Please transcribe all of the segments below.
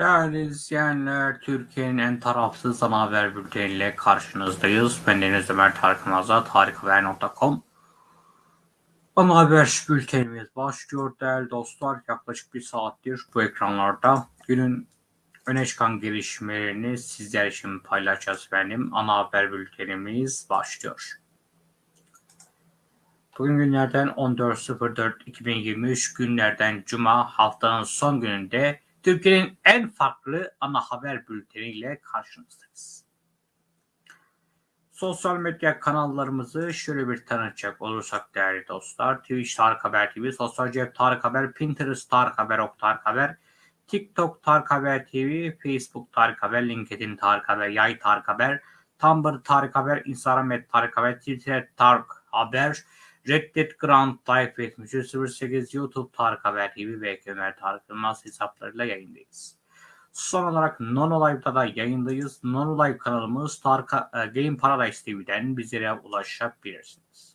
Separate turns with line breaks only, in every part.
Değerli izleyenler, Türkiye'nin en tarafsız ana haber bülteniyle karşınızdayız. Ben Deniz Ömer Tarık Maza, tarikhaber.com. Ana haber bültenimiz başlıyor değerli dostlar. Yaklaşık bir saattir bu ekranlarda günün öne çıkan gelişmelerini sizler için paylaşacağız benim. Ana haber bültenimiz başlıyor. Bugün günlerden 14.04.2023 günlerden Cuma haftanın son gününde Türkiye'nin en farklı ana haber bülteniyle karşınızdayız. Sosyal medya kanallarımızı şöyle bir tanıtacak olursak değerli dostlar. Twitch Tarık Haber TV, Sosyal Cep Tarık Haber, Pinterest Tarık Haber, Ok Tarık Haber, TikTok Tarık Haber TV, Facebook Tarık Haber, LinkedIn Tarık Haber, Yay Tarık Haber, Tumblr Tarık Haber, Instagram et Tarık Haber, Twitter Tarık Haber, Reddit Grand Life 7308 YouTube Tarık Haber TV ve Ömer Tarık Yılmaz hesaplarıyla yayındayız. Son olarak Nono Live'da da yayındayız. Nono Live kanalımız Tarık, e, Game Paradise TV'den bizlere ulaşabilirsiniz.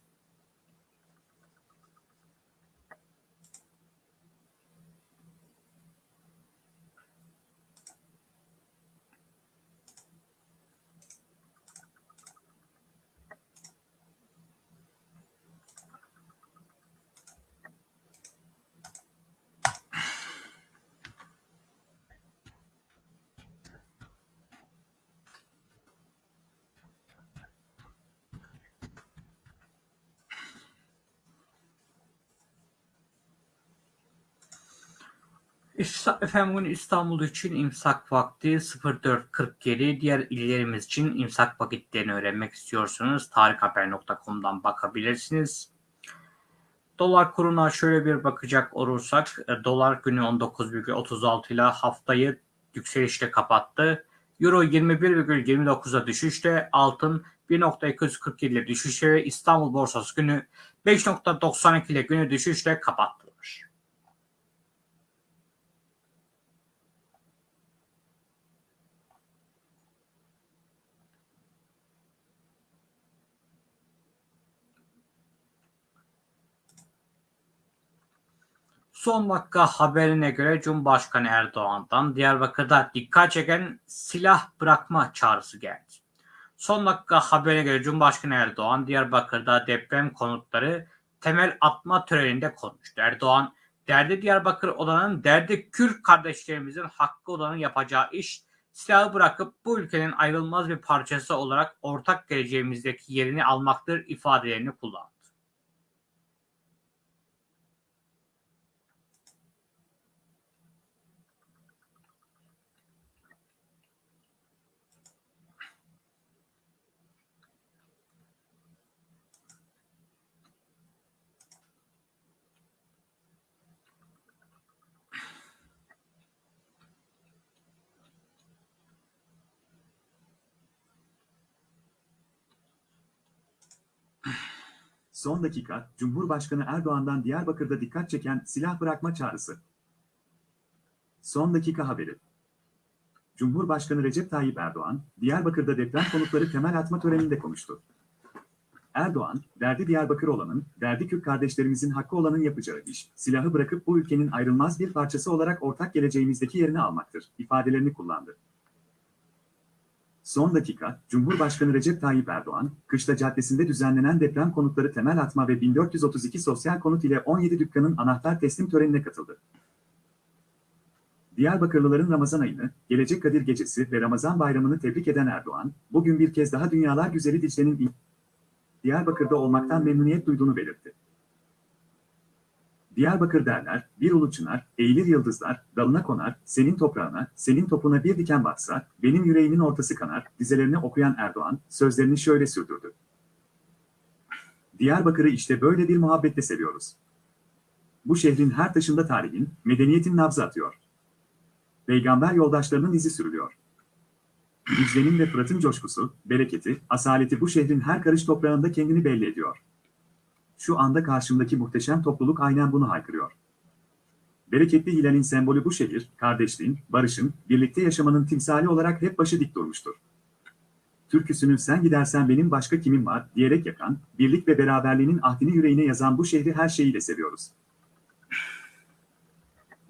Efendim bugün İstanbul için imsak vakti 04.47. Diğer illerimiz için imsak vakitlerini öğrenmek istiyorsanız tarikhaber.com'dan bakabilirsiniz. Dolar kuruna şöyle bir bakacak olursak e, dolar günü 19,36 ile haftayı yükselişle kapattı. Euro 21,29'a düşüşte, altın 1.247 ile düşüşte ve İstanbul borsası günü 5.92 ile günü düşüşle kapattılar. Son dakika haberine göre Cumhurbaşkanı Erdoğan'dan Diyarbakır'da dikkat çeken silah bırakma çağrısı geldi. Son dakika haberine göre Cumhurbaşkanı Erdoğan Diyarbakır'da deprem konutları temel atma töreninde konuştu. Erdoğan, derdi Diyarbakır olanın, derdi Kürt kardeşlerimizin hakkı olanın yapacağı iş, silahı bırakıp bu ülkenin ayrılmaz bir parçası olarak ortak geleceğimizdeki yerini almaktır ifadelerini kullandı.
Son dakika, Cumhurbaşkanı Erdoğan'dan Diyarbakır'da dikkat çeken silah bırakma çağrısı. Son dakika haberi. Cumhurbaşkanı Recep Tayyip Erdoğan, Diyarbakır'da deprem konutları temel atma töreninde konuştu. Erdoğan, derdi Diyarbakır olanın, derdi Kürt kardeşlerimizin hakkı olanın yapacağı iş, silahı bırakıp bu ülkenin ayrılmaz bir parçası olarak ortak geleceğimizdeki yerini almaktır, ifadelerini kullandı. Son dakika, Cumhurbaşkanı Recep Tayyip Erdoğan, Kışla Caddesi'nde düzenlenen deprem konutları temel atma ve 1432 sosyal konut ile 17 dükkanın anahtar teslim törenine katıldı. Diyarbakırlıların Ramazan ayını, Gelecek Kadir Gecesi ve Ramazan Bayramı'nı tebrik eden Erdoğan, bugün bir kez daha Dünyalar Güzeli Dicle'nin Diyarbakır'da olmaktan memnuniyet duyduğunu belirtti. Diyarbakır derler, bir ulu çınar, eğilir yıldızlar, dalına konar, senin toprağına, senin topuna bir diken batsa, benim yüreğimin ortası kanar, dizelerini okuyan Erdoğan, sözlerini şöyle sürdürdü. Diyarbakır'ı işte böyle bir muhabbetle seviyoruz. Bu şehrin her taşında tarihin, medeniyetin nabzı atıyor. Peygamber yoldaşlarının izi sürülüyor. Dicle'nin ve Fırat'ın coşkusu, bereketi, asaleti bu şehrin her karış toprağında kendini belli ediyor. Şu anda karşımdaki muhteşem topluluk aynen bunu haykırıyor. Bereketli Hilal'in sembolü bu şehir, kardeşliğin, barışın, birlikte yaşamanın timsali olarak hep başı dik durmuştur. Türküsünü sen gidersen benim başka kimim var diyerek yakan, birlik ve beraberliğinin ahdini yüreğine yazan bu şehri her şeyiyle seviyoruz.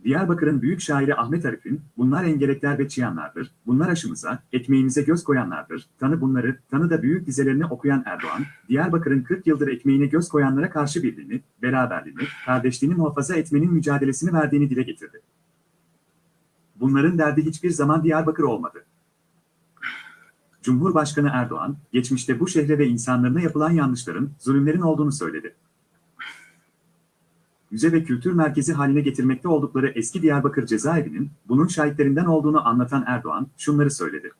Diyarbakır'ın büyük şairi Ahmet Arif'in, bunlar engerekler ve çıyanlardır, bunlar aşımıza, ekmeğimize göz koyanlardır, tanı bunları, tanı da büyük dizelerini okuyan Erdoğan, Diyarbakır'ın 40 yıldır ekmeğine göz koyanlara karşı birliğini, beraberliğini, kardeşliğini muhafaza etmenin mücadelesini verdiğini dile getirdi. Bunların derdi hiçbir zaman Diyarbakır olmadı. Cumhurbaşkanı Erdoğan, geçmişte bu şehre ve insanlarına yapılan yanlışların, zulümlerin olduğunu söyledi. Müze ve kültür merkezi haline getirmekte oldukları eski Diyarbakır cezaevinin, bunun şahitlerinden olduğunu anlatan Erdoğan, şunları söyledi.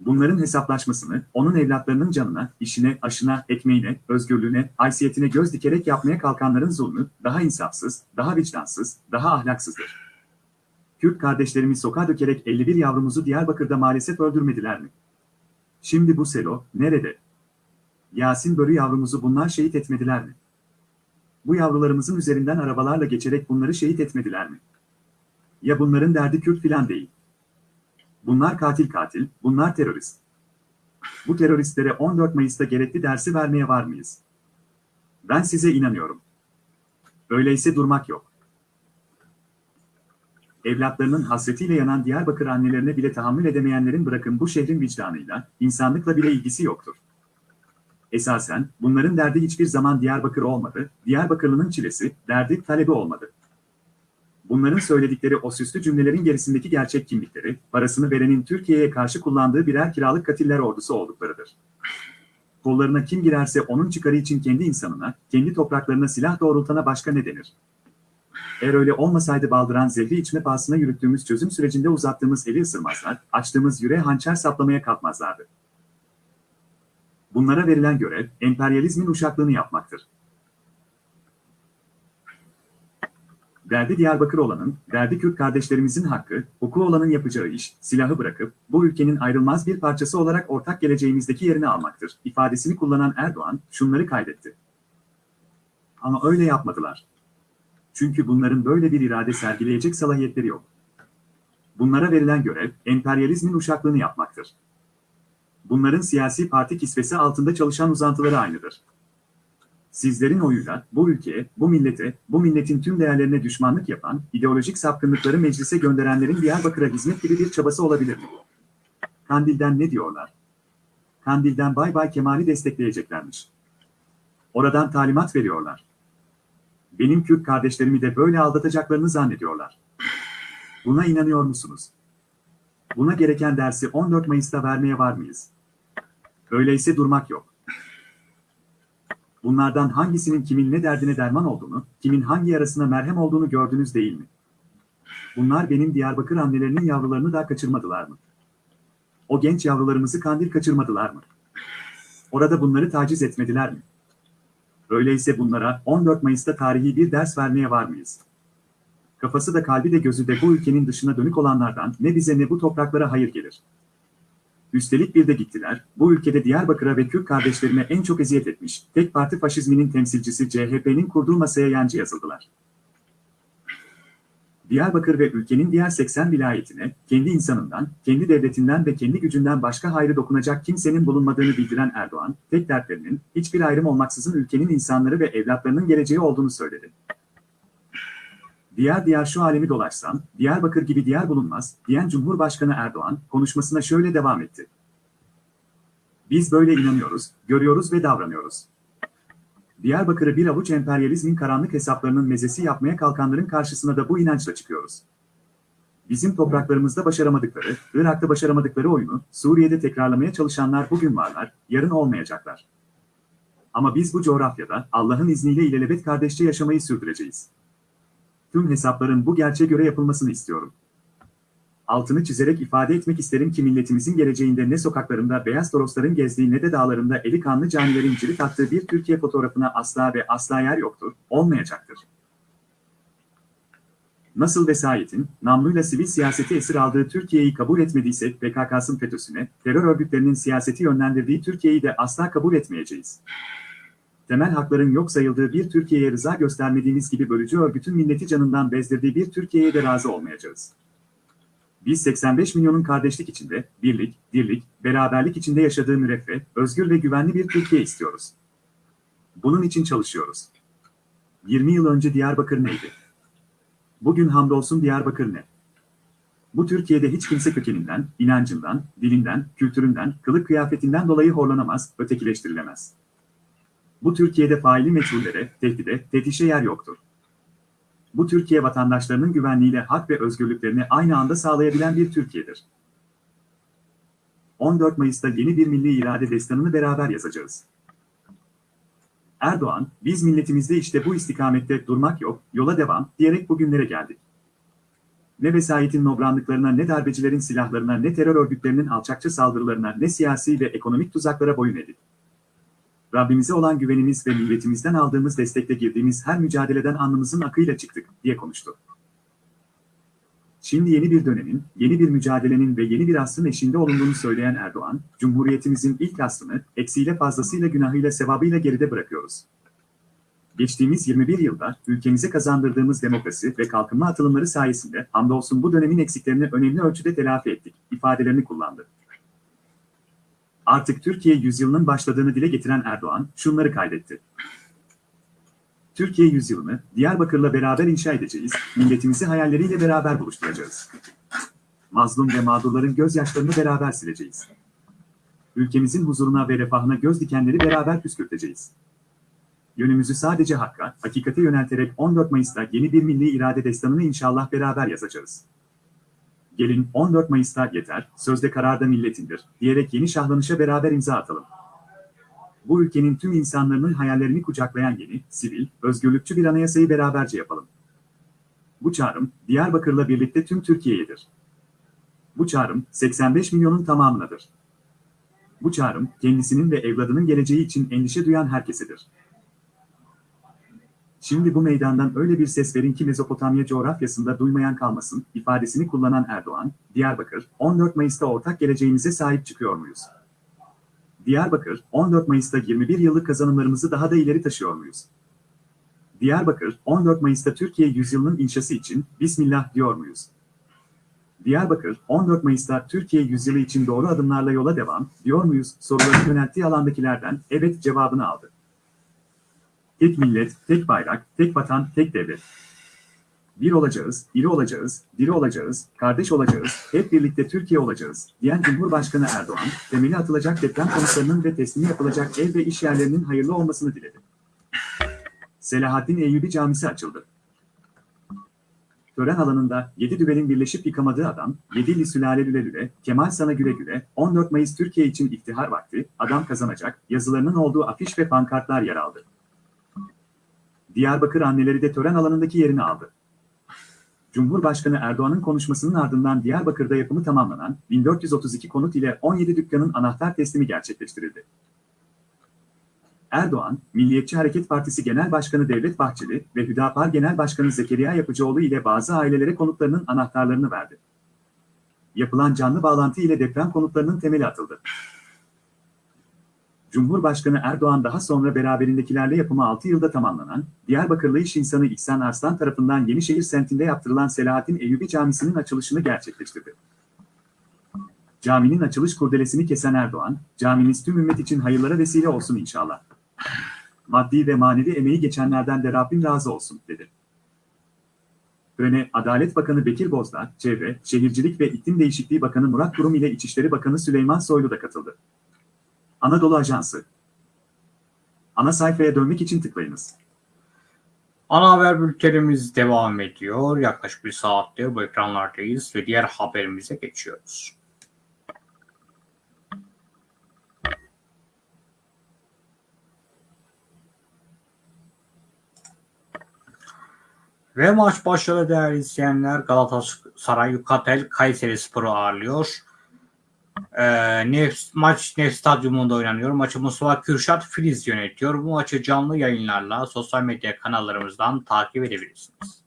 Bunların hesaplaşmasını, onun evlatlarının canına, işine, aşına, ekmeğine, özgürlüğüne, haysiyetine göz dikerek yapmaya kalkanların zulmü, daha insafsız, daha vicdansız, daha ahlaksızdır. Kürt kardeşlerimiz sokağa dökerek 51 yavrumuzu Diyarbakır'da maalesef öldürmediler mi? Şimdi bu selo, nerede? Yasin Börü yavrumuzu bunlar şehit etmediler mi? Bu yavrularımızın üzerinden arabalarla geçerek bunları şehit etmediler mi? Ya bunların derdi Kürt filan değil. Bunlar katil katil, bunlar terörist. Bu teröristlere 14 Mayıs'ta gerekli dersi vermeye var mıyız? Ben size inanıyorum. Öyleyse durmak yok. Evlatlarının hasretiyle yanan Diyarbakır annelerine bile tahammül edemeyenlerin bırakın bu şehrin vicdanıyla, insanlıkla bile ilgisi yoktur. Esasen, bunların derdi hiçbir zaman Diyarbakır olmadı, Diyarbakırlı'nın çilesi, derdi, talebi olmadı. Bunların söyledikleri o süslü cümlelerin gerisindeki gerçek kimlikleri, parasını verenin Türkiye'ye karşı kullandığı birer kiralık katiller ordusu olduklarıdır. Kollarına kim girerse onun çıkarı için kendi insanına, kendi topraklarına silah doğrultana başka ne denir? Eğer öyle olmasaydı baldıran zehri içme pahasına yürüttüğümüz çözüm sürecinde uzattığımız eli ısırmazlar, açtığımız yüreğe hançer saplamaya kalkmazlardı. Bunlara verilen görev, emperyalizmin uşaklığını yapmaktır. Derdi Diyarbakır olanın, derdi Kürt kardeşlerimizin hakkı, hukuku olanın yapacağı iş, silahı bırakıp, bu ülkenin ayrılmaz bir parçası olarak ortak geleceğimizdeki yerini almaktır. ifadesini kullanan Erdoğan, şunları kaydetti. Ama öyle yapmadılar. Çünkü bunların böyle bir irade sergileyecek salahiyetleri yok. Bunlara verilen görev, emperyalizmin uşaklığını yapmaktır. Bunların siyasi parti kisvesi altında çalışan uzantıları aynıdır. Sizlerin oyuyla bu ülkeye, bu millete, bu milletin tüm değerlerine düşmanlık yapan, ideolojik sapkınlıkları meclise gönderenlerin Diyarbakır'a hizmet gibi bir çabası olabilir mi? Kandil'den ne diyorlar? Kandil'den Bay Bay Kemal'i destekleyeceklermiş. Oradan talimat veriyorlar. Benim Kürt kardeşlerimi de böyle aldatacaklarını zannediyorlar. Buna inanıyor musunuz? Buna gereken dersi 14 Mayıs'ta vermeye var mıyız? Öyleyse durmak yok. Bunlardan hangisinin kimin ne derdine derman olduğunu, kimin hangi yarasına merhem olduğunu gördünüz değil mi? Bunlar benim Diyarbakır annelerinin yavrularını da kaçırmadılar mı? O genç yavrularımızı kandil kaçırmadılar mı? Orada bunları taciz etmediler mi? Öyleyse bunlara 14 Mayıs'ta tarihi bir ders vermeye var mıyız? Kafası da kalbi de gözü de bu ülkenin dışına dönük olanlardan ne bize ne bu topraklara hayır gelir. Üstelik bir de gittiler, bu ülkede Diyarbakır'a ve Kürt kardeşlerine en çok eziyet etmiş, tek parti faşizminin temsilcisi CHP'nin kurduğu masaya yancı yazıldılar. Diyarbakır ve ülkenin diğer 80 vilayetine, kendi insanından, kendi devletinden ve kendi gücünden başka hayrı dokunacak kimsenin bulunmadığını bildiren Erdoğan, tek dertlerinin, hiçbir ayrım olmaksızın ülkenin insanları ve evlatlarının geleceği olduğunu söyledi. Diğer diğer şu alemi dolaşsam, Diyarbakır gibi diğer bulunmaz, diyen Cumhurbaşkanı Erdoğan, konuşmasına şöyle devam etti. Biz böyle inanıyoruz, görüyoruz ve davranıyoruz. Diyarbakır'ı bir avuç emperyalizmin karanlık hesaplarının mezesi yapmaya kalkanların karşısına da bu inançla çıkıyoruz. Bizim topraklarımızda başaramadıkları, Irak'ta başaramadıkları oyunu, Suriye'de tekrarlamaya çalışanlar bugün varlar, yarın olmayacaklar. Ama biz bu coğrafyada Allah'ın izniyle ilelebet kardeşçe yaşamayı sürdüreceğiz. Tüm hesapların bu gerçeğe göre yapılmasını istiyorum. Altını çizerek ifade etmek isterim ki milletimizin geleceğinde ne sokaklarında beyaz torosların gezdiği ne de dağlarında eli kanlı canilerin cirit attığı bir Türkiye fotoğrafına asla ve asla yer yoktur, olmayacaktır. Nasıl vesayetin, namluyla sivil siyaseti esir aldığı Türkiye'yi kabul etmediyse PKK'sın FETÖ'süne, terör örgütlerinin siyaseti yönlendirdiği Türkiye'yi de asla kabul etmeyeceğiz temel hakların yok sayıldığı bir Türkiye'ye rıza göstermediğimiz gibi bölücü örgütün milleti canından bezdirdiği bir Türkiye'ye de razı olmayacağız. Biz 85 milyonun kardeşlik içinde, birlik, dirlik, beraberlik içinde yaşadığı müreffeh, özgür ve güvenli bir Türkiye istiyoruz. Bunun için çalışıyoruz. 20 yıl önce Diyarbakır neydi? Bugün hamdolsun Diyarbakır ne? Bu Türkiye'de hiç kimse kökeninden, inancından, dilinden, kültüründen, kılık kıyafetinden dolayı horlanamaz, ötekileştirilemez. Bu Türkiye'de faili meçhullere, tehdide, teftişe yer yoktur. Bu Türkiye vatandaşlarının güvenliğiyle hak ve özgürlüklerini aynı anda sağlayabilen bir Türkiye'dir. 14 Mayıs'ta yeni bir milli irade destanını beraber yazacağız. Erdoğan, biz milletimizde işte bu istikamette durmak yok, yola devam diyerek bugünlere geldik. Ne vesayetin nobranlıklarına, ne darbecilerin silahlarına, ne terör örgütlerinin alçakça saldırılarına, ne siyasi ve ekonomik tuzaklara boyun edik. Rabbimize olan güvenimiz ve milletimizden aldığımız destekle girdiğimiz her mücadeleden alnımızın akıyla çıktık, diye konuştu. Şimdi yeni bir dönemin, yeni bir mücadelenin ve yeni bir asrın eşinde olunduğunu söyleyen Erdoğan, Cumhuriyetimizin ilk aslını, eksiyle fazlasıyla günahıyla sevabıyla geride bırakıyoruz. Geçtiğimiz 21 yılda ülkemize kazandırdığımız demokrasi ve kalkınma atılımları sayesinde hamdolsun bu dönemin eksiklerini önemli ölçüde telafi ettik, ifadelerini kullandı. Artık Türkiye yüzyılının başladığını dile getiren Erdoğan şunları kaydetti. Türkiye yüzyılını Diyarbakır'la beraber inşa edeceğiz, milletimizi hayalleriyle beraber buluşturacağız. Mazlum ve mağdurların gözyaşlarını beraber sileceğiz. Ülkemizin huzuruna ve refahına göz dikenleri beraber püskürteceğiz. Yönümüzü sadece hakka, hakikate yönelterek 14 Mayıs'ta yeni bir milli irade destanını inşallah beraber yazacağız. Gelin 14 Mayıs'ta yeter, sözde kararda milletindir, diyerek yeni şahlanışa beraber imza atalım. Bu ülkenin tüm insanların hayallerini kucaklayan yeni, sivil, özgürlükçü bir anayasayı beraberce yapalım. Bu çağrım, Diyarbakır'la birlikte tüm Türkiye'yedir. Bu çağrım, 85 milyonun tamamınadır. Bu çağrım, kendisinin ve evladının geleceği için endişe duyan herkesedir. Şimdi bu meydandan öyle bir ses verin ki Mezopotamya coğrafyasında duymayan kalmasın, ifadesini kullanan Erdoğan, Diyarbakır, 14 Mayıs'ta ortak geleceğimize sahip çıkıyor muyuz? Diyarbakır, 14 Mayıs'ta 21 yıllık kazanımlarımızı daha da ileri taşıyor muyuz? Diyarbakır, 14 Mayıs'ta Türkiye yüzyılının inşası için Bismillah diyor muyuz? Diyarbakır, 14 Mayıs'ta Türkiye yüzyılı için doğru adımlarla yola devam diyor muyuz? Soruları yönelttiği alandakilerden evet cevabını aldı. Tek millet, tek bayrak, tek vatan, tek devlet. Bir olacağız, iri olacağız, diri olacağız, kardeş olacağız, hep birlikte Türkiye olacağız, diyen Cumhurbaşkanı Erdoğan, temeli atılacak deprem konutlarının ve teslimi yapılacak ev ve iş yerlerinin hayırlı olmasını diledi. Selahaddin Eyyubi Camisi açıldı. Tören alanında 7 düvelin birleşip yıkamadığı adam, 7 sülale lüle lüle, Kemal sana güle güle, 14 Mayıs Türkiye için iftihar vakti, adam kazanacak, yazılarının olduğu afiş ve pankartlar yer aldı. Diyarbakır anneleri de tören alanındaki yerini aldı. Cumhurbaşkanı Erdoğan'ın konuşmasının ardından Diyarbakır'da yapımı tamamlanan 1432 konut ile 17 dükkanın anahtar teslimi gerçekleştirildi. Erdoğan, Milliyetçi Hareket Partisi Genel Başkanı Devlet Bahçeli ve Hüdapar Genel Başkanı Zekeriya Yapıcıoğlu ile bazı ailelere konutlarının anahtarlarını verdi. Yapılan canlı bağlantı ile deprem konutlarının temeli atıldı. Cumhurbaşkanı Erdoğan daha sonra beraberindekilerle yapımı 6 yılda tamamlanan, Diyarbakırlı iş insanı İhsan Arslan tarafından Yenişehir semtinde yaptırılan Selahattin Eyyubi Camisi'nin açılışını gerçekleştirdi. Caminin açılış kurdelesini kesen Erdoğan, caminiz tüm ümmet için hayırlara vesile olsun inşallah. Maddi ve manevi emeği geçenlerden de Rabbim razı olsun, dedi. Törene Adalet Bakanı Bekir Bozdağ, Çevre, Şehircilik ve İklim Değişikliği Bakanı Murat Kurum ile İçişleri Bakanı Süleyman Soylu da katıldı. Anadolu Ajansı. Ana sayfaya dönmek için tıklayınız.
Ana haber bültenimiz devam ediyor. Yaklaşık bir saattir bu ekranlardayız ve diğer haberimize geçiyoruz. Ve maç başladı değerli izleyenler. Galatasaray Yukatel Kayseri Spor'u ağırlıyor. Ee, Nef, maç Nef Stadyumunda oynanıyor. Maçı Mustafa Kürşat Filiz yönetiyor. Bu maçı canlı yayınlarla sosyal medya kanallarımızdan takip edebilirsiniz.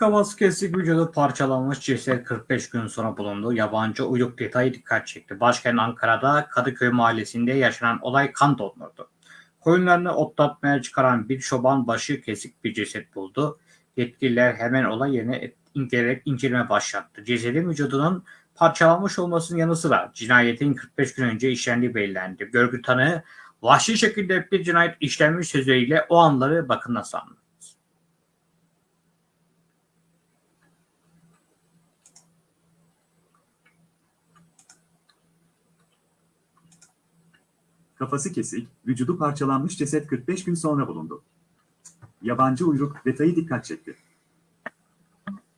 Kafası kesik vücudu parçalanmış ceset 45 gün sonra bulundu. Yabancı uyruk detayı dikkat çekti. Başkent Ankara'da Kadıköy mahallesinde yaşanan olay kan dondurdu. Koyunlarını otlatmaya çıkaran bir çoban başı kesik bir ceset buldu. Yetkililer hemen olay yerine inceleyerek inceleme başlattı. Cesedin vücudunun parçalanmış olmasının yanı sıra cinayetin 45 gün önce işlendiği belirlendi. Görgü tanığı vahşi şekilde bir cinayet işlenmiş sözleriyle o anları bakın nasıl anlattı.
Kafası kesik, vücudu parçalanmış ceset 45 gün sonra bulundu. Yabancı uyruk detayı dikkat çekti.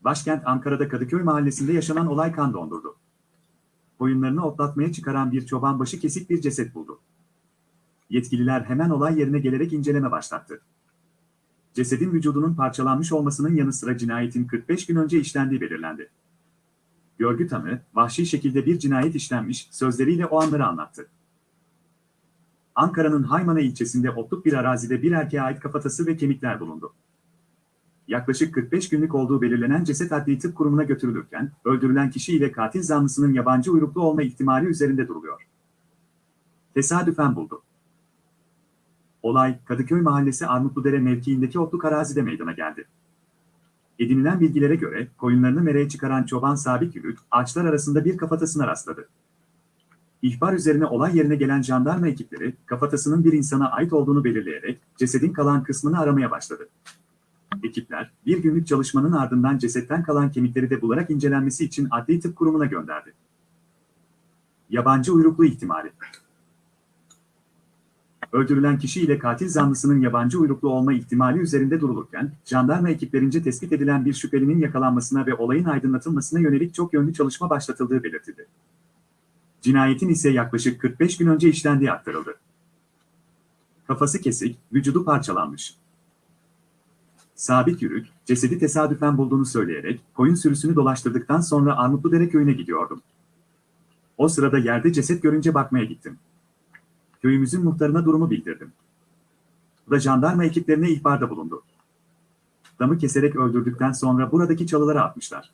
Başkent Ankara'da Kadıköy mahallesinde yaşanan olay kan dondurdu. Koyunlarını otlatmaya çıkaran bir çoban başı kesik bir ceset buldu. Yetkililer hemen olay yerine gelerek inceleme başlattı. Cesedin vücudunun parçalanmış olmasının yanı sıra cinayetin 45 gün önce işlendiği belirlendi. Görgü tanığı, vahşi şekilde bir cinayet işlenmiş sözleriyle o anları anlattı. Ankara'nın Haymana ilçesinde otluk bir arazide bir erkeğe ait kafatası ve kemikler bulundu. Yaklaşık 45 günlük olduğu belirlenen ceset adli tıp kurumuna götürülürken, öldürülen kişi ile katil zanlısının yabancı uyruklu olma ihtimali üzerinde duruluyor. Tesadüfen buldu. Olay, Kadıköy Mahallesi Armutludere mevkiindeki otluk arazide meydana geldi. Edinilen bilgilere göre, koyunlarını mereye çıkaran çoban Sabit Yürük, ağaçlar arasında bir kafatasına rastladı. İhbar üzerine olay yerine gelen jandarma ekipleri, kafatasının bir insana ait olduğunu belirleyerek, cesedin kalan kısmını aramaya başladı. Ekipler, bir günlük çalışmanın ardından cesetten kalan kemikleri de bularak incelenmesi için Adli Tıp Kurumu'na gönderdi. Yabancı uyruklu ihtimali Öldürülen kişi ile katil zanlısının yabancı uyruklu olma ihtimali üzerinde durulurken, jandarma ekiplerince tespit edilen bir şüphelinin yakalanmasına ve olayın aydınlatılmasına yönelik çok yönlü çalışma başlatıldığı belirtildi. Cinayetin ise yaklaşık 45 gün önce işlendiği aktarıldı. Kafası kesik, vücudu parçalanmış. Sabit Yürük, cesedi tesadüfen bulduğunu söyleyerek koyun sürüsünü dolaştırdıktan sonra Armutludere köyüne gidiyordum. O sırada yerde ceset görünce bakmaya gittim. Köyümüzün muhtarına durumu bildirdim. Bu da jandarma ekiplerine ihbarda bulundu. Damı keserek öldürdükten sonra buradaki çalılara atmışlar.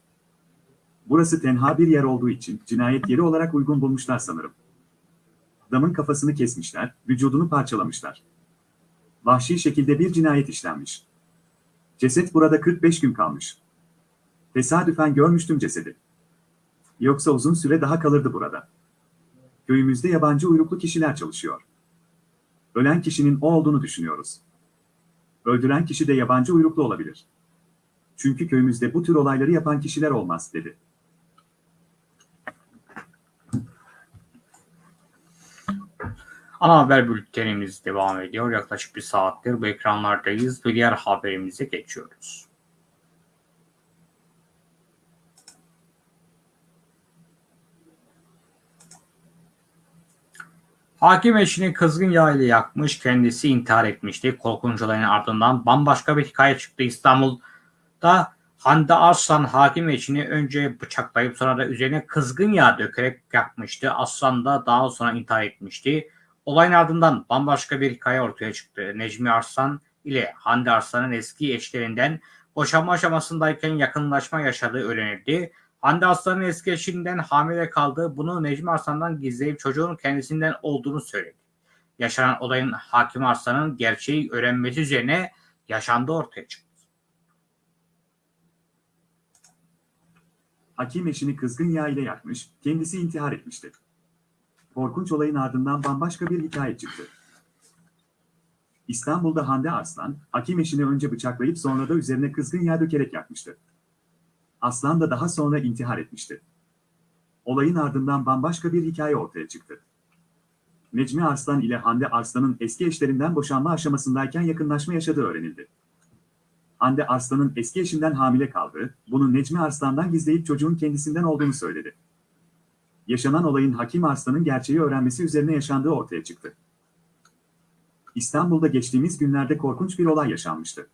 Burası tenha bir yer olduğu için cinayet yeri olarak uygun bulmuşlar sanırım. Damın kafasını kesmişler, vücudunu parçalamışlar. Vahşi şekilde bir cinayet işlenmiş. Ceset burada 45 gün kalmış. Tesadüfen görmüştüm cesedi. Yoksa uzun süre daha kalırdı burada. Köyümüzde yabancı uyruklu kişiler çalışıyor. Ölen kişinin o olduğunu düşünüyoruz. Öldüren kişi de yabancı uyruklu olabilir. Çünkü köyümüzde bu tür olayları yapan kişiler olmaz, dedi.
Ana haber bültenimiz devam ediyor. Yaklaşık bir saattir bu ekranlardayız ve diğer haberimize geçiyoruz. Hakim eşini kızgın yağ ile yakmış, kendisi intihar etmişti. Korkunç olayın ardından bambaşka bir hikaye çıktı. İstanbul'da Hande Arslan hakim eşini önce bıçaklayıp sonra da üzerine kızgın yağ dökerek yakmıştı. Aslan da daha sonra intihar etmişti. Olayın ardından bambaşka bir hikaye ortaya çıktı. Necmi Arslan ile Hande Arslan'ın eski eşlerinden boşanma aşamasındayken yakınlaşma yaşadığı öğrenildi. Hande Arslan'ın eski eşinden hamile kaldığı bunu Necmi Arslan'dan gizleyip çocuğun kendisinden olduğunu söyledi. Yaşanan olayın Hakim Arslan'ın gerçeği öğrenmesi üzerine yaşandığı ortaya çıktı.
Hakim eşini kızgın yağ ile yakmış, kendisi intihar etmişti. Korkunç olayın ardından bambaşka bir hikaye çıktı. İstanbul'da Hande Arslan, hakim eşini önce bıçaklayıp sonra da üzerine kızgın yağ dökerek yakmıştı. Aslan da daha sonra intihar etmişti. Olayın ardından bambaşka bir hikaye ortaya çıktı. Necmi Arslan ile Hande Arslan'ın eski eşlerinden boşanma aşamasındayken yakınlaşma yaşadığı öğrenildi. Hande Arslan'ın eski eşinden hamile kaldığı, bunu Necmi Arslan'dan gizleyip çocuğun kendisinden olduğunu söyledi. Yaşanan olayın Hakim Arslan'ın gerçeği öğrenmesi üzerine yaşandığı ortaya çıktı. İstanbul'da geçtiğimiz günlerde korkunç bir olay yaşanmıştı.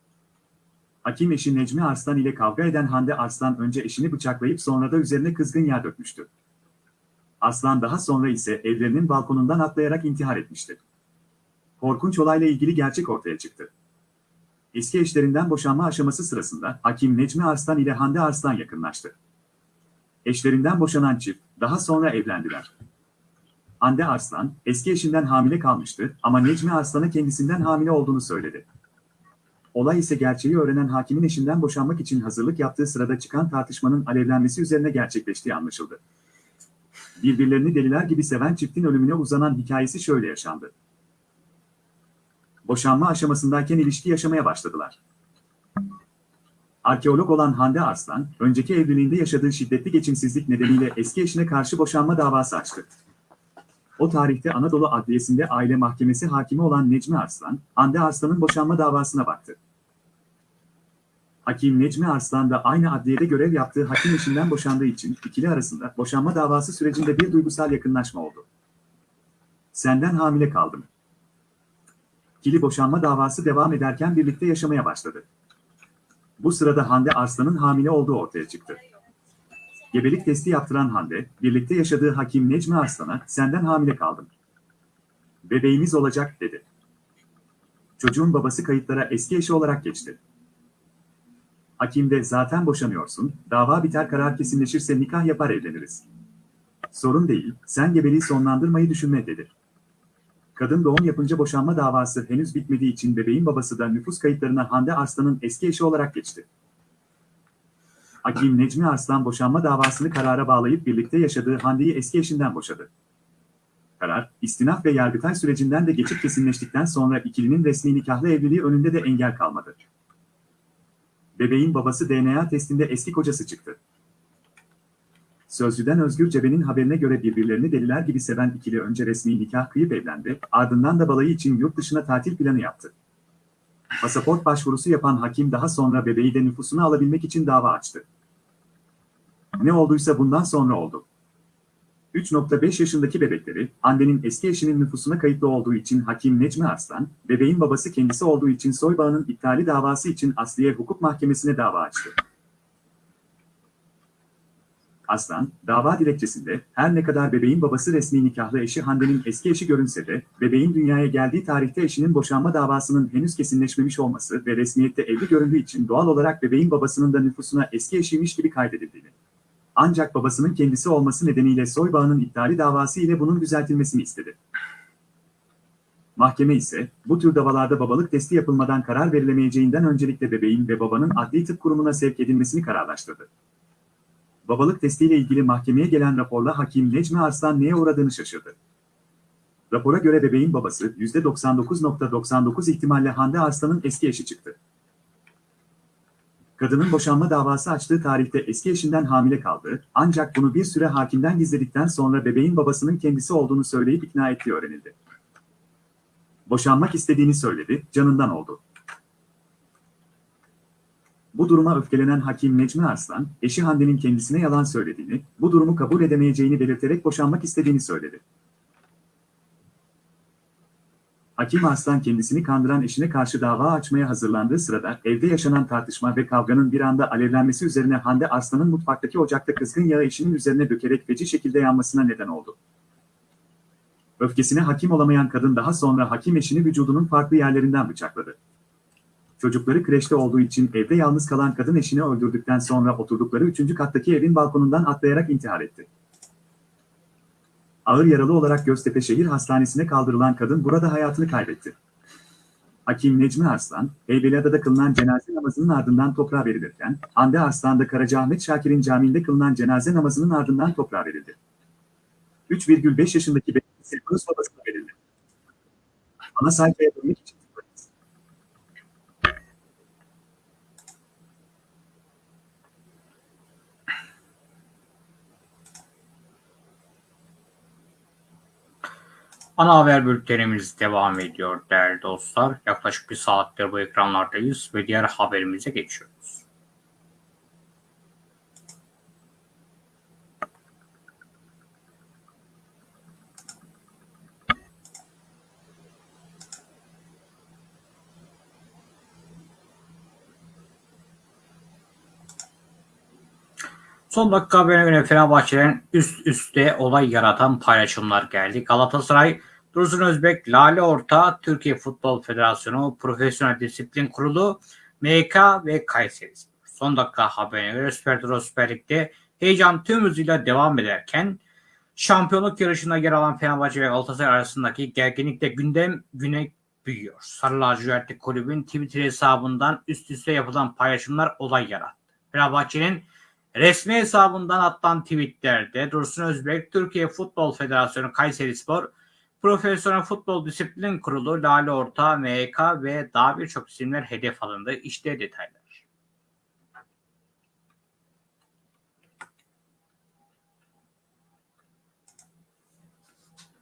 Hakim eşi Necmi Arslan ile kavga eden Hande Arslan önce eşini bıçaklayıp sonra da üzerine kızgın yağ dökmüştü. Arslan daha sonra ise evlerinin balkonundan atlayarak intihar etmişti. Korkunç olayla ilgili gerçek ortaya çıktı. eski eşlerinden boşanma aşaması sırasında Hakim Necmi Arslan ile Hande Arslan yakınlaştı. Eşlerinden boşanan çift daha sonra evlendiler. Hande Arslan eski eşinden hamile kalmıştı ama Necmi Arslan'a kendisinden hamile olduğunu söyledi. Olay ise gerçeği öğrenen hakimin eşinden boşanmak için hazırlık yaptığı sırada çıkan tartışmanın alevlenmesi üzerine gerçekleştiği anlaşıldı. Birbirlerini deliler gibi seven çiftin ölümüne uzanan hikayesi şöyle yaşandı. Boşanma aşamasındayken ilişki yaşamaya başladılar. Arkeolog olan Hande Arslan, önceki evliliğinde yaşadığı şiddetli geçimsizlik nedeniyle eski eşine karşı boşanma davası açtı. O tarihte Anadolu Adliyesi'nde aile mahkemesi hakimi olan Necmi Arslan, Hande Arslan'ın boşanma davasına baktı. Hakim Necmi Arslan da aynı adliyede görev yaptığı hakim eşinden boşandığı için ikili arasında boşanma davası sürecinde bir duygusal yakınlaşma oldu. Senden hamile kaldım. İkili boşanma davası devam ederken birlikte yaşamaya başladı. Bu sırada Hande Arslan'ın hamile olduğu ortaya çıktı. Gebelik testi yaptıran Hande, birlikte yaşadığı hakim Necmi Arslan'a senden hamile kaldım. Bebeğimiz olacak dedi. Çocuğun babası kayıtlara eski eşi olarak geçti. Hakim de zaten boşanıyorsun, dava biter karar kesinleşirse nikah yapar evleniriz. Sorun değil, sen gebeliği sonlandırmayı düşünme dedi. Kadın doğum yapınca boşanma davası henüz bitmediği için bebeğin babası da nüfus kayıtlarına Hande Arslan'ın eski eşi olarak geçti. Hakim Necmi Arslan boşanma davasını karara bağlayıp birlikte yaşadığı Hande'yi eski eşinden boşadı. Karar, istinaf ve yargıtay sürecinden de geçip kesinleştikten sonra ikilinin resmi nikahlı evliliği önünde de engel kalmadı. Bebeğin babası DNA testinde eski kocası çıktı. Sözcüden Özgür Cebe'nin haberine göre birbirlerini deliler gibi seven ikili önce resmi nikah kıyıp evlendi, ardından da balayı için yurt dışına tatil planı yaptı. Pasaport başvurusu yapan hakim daha sonra bebeği de nüfusuna alabilmek için dava açtı. Ne olduysa bundan sonra oldu. 3.5 yaşındaki bebekleri, annenin eski eşinin nüfusuna kayıtlı olduğu için Hakim Necmi Arslan, bebeğin babası kendisi olduğu için soybağının iptali davası için Asliye Hukuk Mahkemesi'ne dava açtı. Aslan, dava dilekçesinde her ne kadar bebeğin babası resmi nikahlı eşi Hande'nin eski eşi görünse de, bebeğin dünyaya geldiği tarihte eşinin boşanma davasının henüz kesinleşmemiş olması ve resmiyette evli göründüğü için doğal olarak bebeğin babasının da nüfusuna eski eşiymiş gibi kaydedildiğini. Ancak babasının kendisi olması nedeniyle soybağının iptali davası ile bunun düzeltilmesini istedi. Mahkeme ise, bu tür davalarda babalık testi yapılmadan karar verilemeyeceğinden öncelikle bebeğin ve babanın adli tıp kurumuna sevk edilmesini kararlaştırdı. Babalık testiyle ilgili mahkemeye gelen raporla hakim Necmi Arslan neye uğradığını şaşırdı. Rapora göre bebeğin babası %99.99 ihtimalle Hande Arslan'ın eski eşi çıktı. Kadının boşanma davası açtığı tarihte eski eşinden hamile kaldı, ancak bunu bir süre hakimden gizledikten sonra bebeğin babasının kendisi olduğunu söyleyip ikna ettiği öğrenildi. Boşanmak istediğini söyledi, canından oldu. Bu duruma öfkelenen hakim Necmi Arslan, eşi Hande'nin kendisine yalan söylediğini, bu durumu kabul edemeyeceğini belirterek boşanmak istediğini söyledi. Hakim Arslan kendisini kandıran eşine karşı dava açmaya hazırlandığı sırada evde yaşanan tartışma ve kavganın bir anda alevlenmesi üzerine Hande Arslan'ın mutfaktaki ocakta kızgın yağı eşinin üzerine dökerek feci şekilde yanmasına neden oldu. Öfkesine hakim olamayan kadın daha sonra hakim eşini vücudunun farklı yerlerinden bıçakladı. Çocukları kreşte olduğu için evde yalnız kalan kadın eşini öldürdükten sonra oturdukları üçüncü kattaki evin balkonundan atlayarak intihar etti. Ağır yaralı olarak Göztepe Şehir Hastanesi'ne kaldırılan kadın burada hayatını kaybetti. Hakim Necmi Arslan, Heybeliada'da kılınan cenaze namazının ardından toprağa verilirken, Hande Arslan'da Karacaahmet Şakir'in camiinde kılınan cenaze namazının ardından toprağa verildi. 3,5 yaşındaki kız babasına verildi. Ana sayfaya dönmek için
Ana haber bültenimiz devam ediyor değerli dostlar. Yaklaşık bir saattir bu ekranlardayız ve diğer haberimize geçiyoruz. Son dakika haberine göre Fenerbahçe'den üst üste olay yaratan paylaşımlar geldi. Galatasaray Dursun Özbek, Lale Orta, Türkiye Futbol Federasyonu, Profesyonel Disiplin Kurulu, MK ve Kayseri. Son dakika haberine göre Süper Duro Süper Lig'de heyecan tüm hızıyla devam ederken şampiyonluk yarışında yer alan Fenerbahçe ve Galatasaray arasındaki gerginlikle gündem güne büyüyor. Sarı Lacivertli Kulübün Twitter hesabından üst üste yapılan paylaşımlar olay yarattı. Fenerbahçe'nin resmi hesabından atılan tweetlerde Dursun Özbek, Türkiye Futbol Federasyonu Kayseri Spor, Profesyonel Futbol Disiplin Kurulu, Lale Orta, MHK ve daha birçok isimler hedef alındı. İşte detaylar.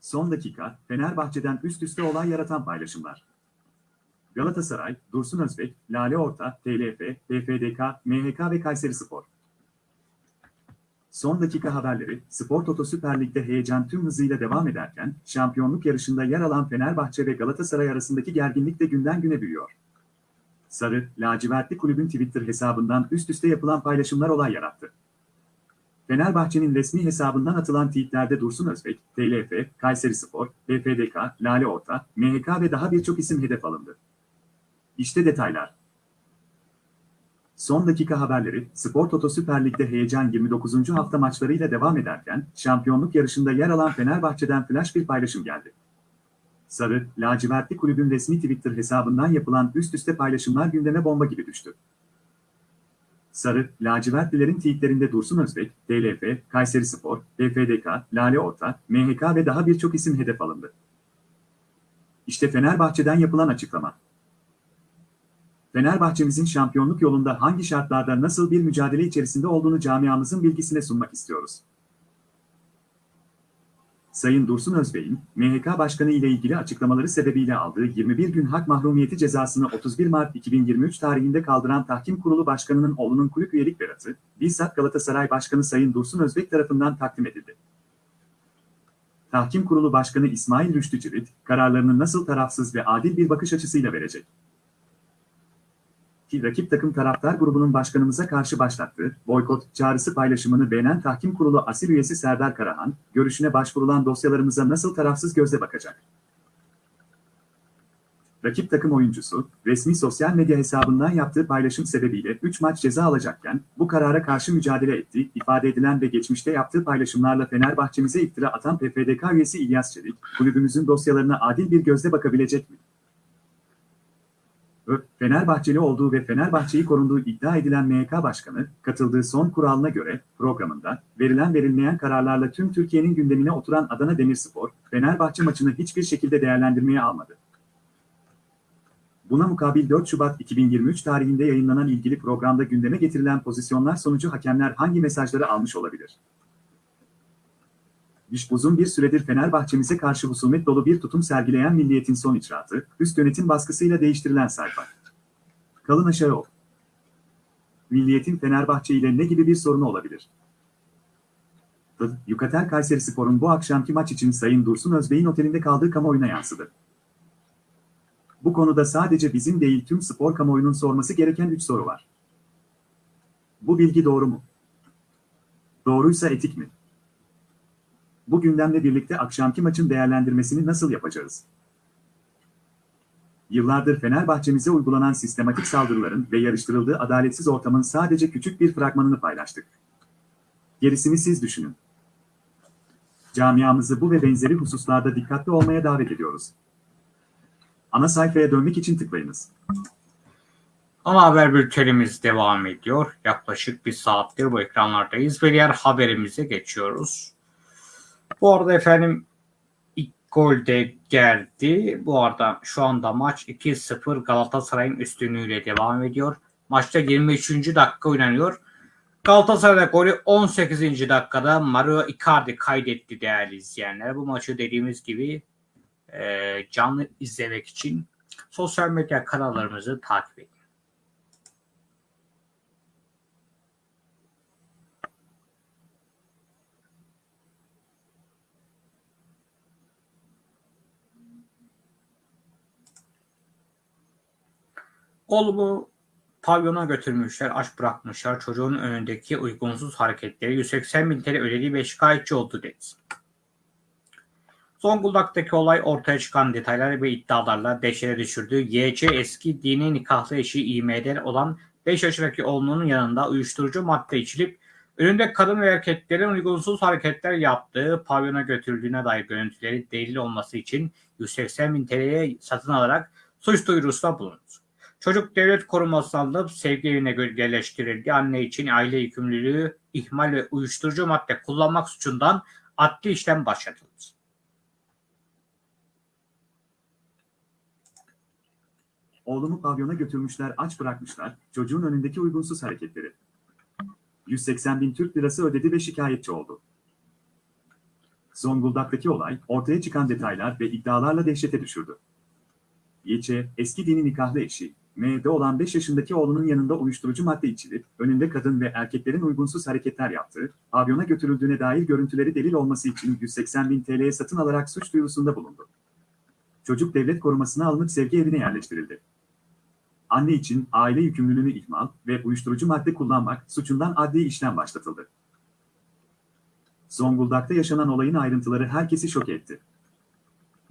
Son dakika, Fenerbahçe'den üst üste olay yaratan paylaşımlar. Galatasaray, Dursun Özbek, Lale Orta, TLF, PFDK, MHK ve Kayseri Spor. Son dakika haberleri, Spor Toto Süper Lig'de heyecan tüm hızıyla devam ederken, şampiyonluk yarışında yer alan Fenerbahçe ve Galatasaray arasındaki gerginlik de günden güne büyüyor. Sarı, lacivertli kulübün Twitter hesabından üst üste yapılan paylaşımlar olay yarattı. Fenerbahçe'nin resmi hesabından atılan tweetlerde Dursun Özbek, TLF, Kayseri Spor, PFDK, Lale Orta, MHK ve daha birçok isim hedef alındı. İşte detaylar. Son dakika haberleri, Spor Toto Süper Lig'de heyecan 29. hafta maçlarıyla devam ederken, şampiyonluk yarışında yer alan Fenerbahçe'den flash bir paylaşım geldi. Sarı, lacivertli kulübün resmi Twitter hesabından yapılan üst üste paylaşımlar gündeme bomba gibi düştü. Sarı, lacivertlilerin tweetlerinde Dursun Özbek, TLF, Kayseri Spor, PFDK, Lale Orta, MHK ve daha birçok isim hedef alındı. İşte Fenerbahçe'den yapılan açıklama. Fenerbahçe'mizin şampiyonluk yolunda hangi şartlarda nasıl bir mücadele içerisinde olduğunu camiamızın bilgisine sunmak istiyoruz. Sayın Dursun Özbey'in, MHK Başkanı ile ilgili açıklamaları sebebiyle aldığı 21 gün hak mahrumiyeti cezasını 31 Mart 2023 tarihinde kaldıran Tahkim Kurulu Başkanı'nın oğlunun kulüp üyelik beratı, bizzat Galatasaray Başkanı Sayın Dursun Özbek tarafından takdim edildi. Tahkim Kurulu Başkanı İsmail Rüştü Cirit, kararlarını nasıl tarafsız ve adil bir bakış açısıyla verecek? Ki rakip takım taraftar grubunun başkanımıza karşı başlattığı boykot çağrısı paylaşımını beğenen tahkim kurulu asil üyesi Serdar Karahan, görüşüne başvurulan dosyalarımıza nasıl tarafsız gözle bakacak? Rakip takım oyuncusu, resmi sosyal medya hesabından yaptığı paylaşım sebebiyle 3 maç ceza alacakken, bu karara karşı mücadele ettiği ifade edilen ve geçmişte yaptığı paylaşımlarla Fenerbahçemize iftira atan PFDK üyesi İlyas Çelik, kulübümüzün dosyalarına adil bir gözle bakabilecek mi? Fenerbahçeli olduğu ve Fenerbahçe'yi korunduğu iddia edilen MHK Başkanı, katıldığı son kuralına göre programında verilen verilmeyen kararlarla tüm Türkiye'nin gündemine oturan Adana Demirspor, Fenerbahçe maçını hiçbir şekilde değerlendirmeye almadı. Buna mukabil 4 Şubat 2023 tarihinde yayınlanan ilgili programda gündeme getirilen pozisyonlar sonucu hakemler hangi mesajları almış olabilir? İş uzun bir süredir Fenerbahçemize karşı husumet dolu bir tutum sergileyen milliyetin son icraatı, üst yönetim baskısıyla değiştirilen sayfa. Kalın aşağı ol. Milliyetin Fenerbahçe ile ne gibi bir sorunu olabilir? Yukatel Kayseri Spor'un bu akşamki maç için Sayın Dursun Özbey'in otelinde kaldığı kamuoyuna yansıdı. Bu konuda sadece bizim değil tüm spor kamuoyunun sorması gereken 3 soru var. Bu bilgi doğru mu? Doğruysa etik mi? Bu gündemle birlikte akşamki maçın değerlendirmesini nasıl yapacağız? Yıllardır Fenerbahçemize uygulanan sistematik saldırıların ve yarıştırıldığı adaletsiz ortamın sadece küçük bir fragmanını paylaştık. Gerisini siz düşünün. Camiamızı bu ve benzeri hususlarda dikkatli olmaya davet ediyoruz. Ana sayfaya dönmek için tıklayınız.
Ana haber bültenimiz devam ediyor. Yaklaşık bir saattir bu ekranlardayız ve diğer haberimize geçiyoruz. Bu arada efendim ilk gol de geldi. Bu arada şu anda maç 2-0 Galatasaray'ın üstünlüğüyle devam ediyor. Maçta 23. dakika oynanıyor. Galatasaray'da golü 18. dakikada Mario Icardi kaydetti değerli izleyenler. Bu maçı dediğimiz gibi e, canlı izlemek için sosyal medya kanallarımızı takip edin. Oğlumu pavyona götürmüşler, aç bırakmışlar. Çocuğun önündeki uygunsuz hareketleri 180 bin TL ödediği ve şikayetçi oldu dedi. Zonguldak'taki olay ortaya çıkan detaylar ve iddialarla dehşete düşürdü. YC eski dini nikahlı eşi İM'den olan 5 yaşındaki oğlunun yanında uyuşturucu madde içilip önünde kadın ve erkeklerin uygunsuz hareketler yaptığı pavyona götürüldüğüne dair görüntüleri delil olması için 180 bin TL'ye satın alarak suç duyurusunda bulundu. Çocuk devlet korumasına alınıp sevgi evine yerleştirildi. Anne için aile yükümlülüğü, ihmal ve uyuşturucu madde kullanmak suçundan adli işlem başlatıldı.
Oğlumu pavyona götürmüşler aç bırakmışlar, çocuğun önündeki uygunsuz hareketleri. 180 bin Türk lirası ödedi ve şikayetçi oldu. Zonguldak'taki olay, ortaya çıkan detaylar ve iddialarla dehşete düşürdü. YÇ, eski dini nikahlı eşi, M'de olan 5 yaşındaki oğlunun yanında uyuşturucu madde içilip, önünde kadın ve erkeklerin uygunsuz hareketler yaptığı, pavyona götürüldüğüne dair görüntüleri delil olması için 180 bin TL'ye satın alarak suç duyurusunda bulundu. Çocuk devlet korumasına alınıp sevgi evine yerleştirildi. Anne için aile yükümlülüğünü ihmal ve uyuşturucu madde kullanmak suçundan adli işlem başlatıldı. Zonguldak'ta yaşanan olayın ayrıntıları herkesi şok etti.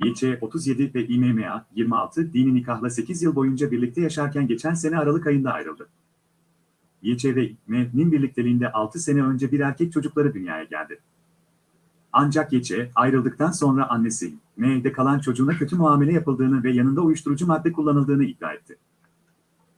YÇ 37 ve İMMA 26 dini nikahla 8 yıl boyunca birlikte yaşarken geçen sene Aralık ayında ayrıldı. YÇ ve İMM'nin birlikteliğinde 6 sene önce bir erkek çocukları dünyaya geldi. Ancak YÇ ayrıldıktan sonra annesi M'de kalan çocuğuna kötü muamele yapıldığını ve yanında uyuşturucu madde kullanıldığını iddia etti.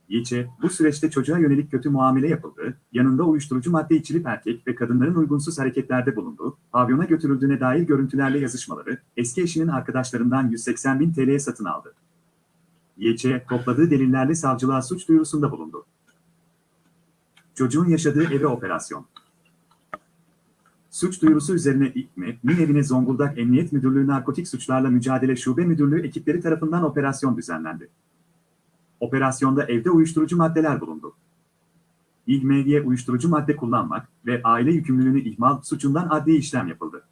YÇ, bu süreçte çocuğa yönelik kötü muamele yapıldı, yanında uyuşturucu madde içilip erkek ve kadınların uygunsuz hareketlerde bulundu, pavyona götürüldüğüne dair görüntülerle yazışmaları, eski eşinin arkadaşlarından 180 bin TL'ye satın aldı. YÇ, topladığı delillerle savcılığa suç duyurusunda bulundu. Çocuğun yaşadığı eve operasyon. Suç duyurusu üzerine İKME'nin evine Zonguldak Emniyet Müdürlüğü Narkotik Suçlarla Mücadele Şube Müdürlüğü ekipleri tarafından operasyon düzenlendi. Operasyonda evde uyuşturucu maddeler bulundu. İlmediye uyuşturucu madde kullanmak ve aile yükümlülüğünü ihmal suçundan adli işlem yapıldı.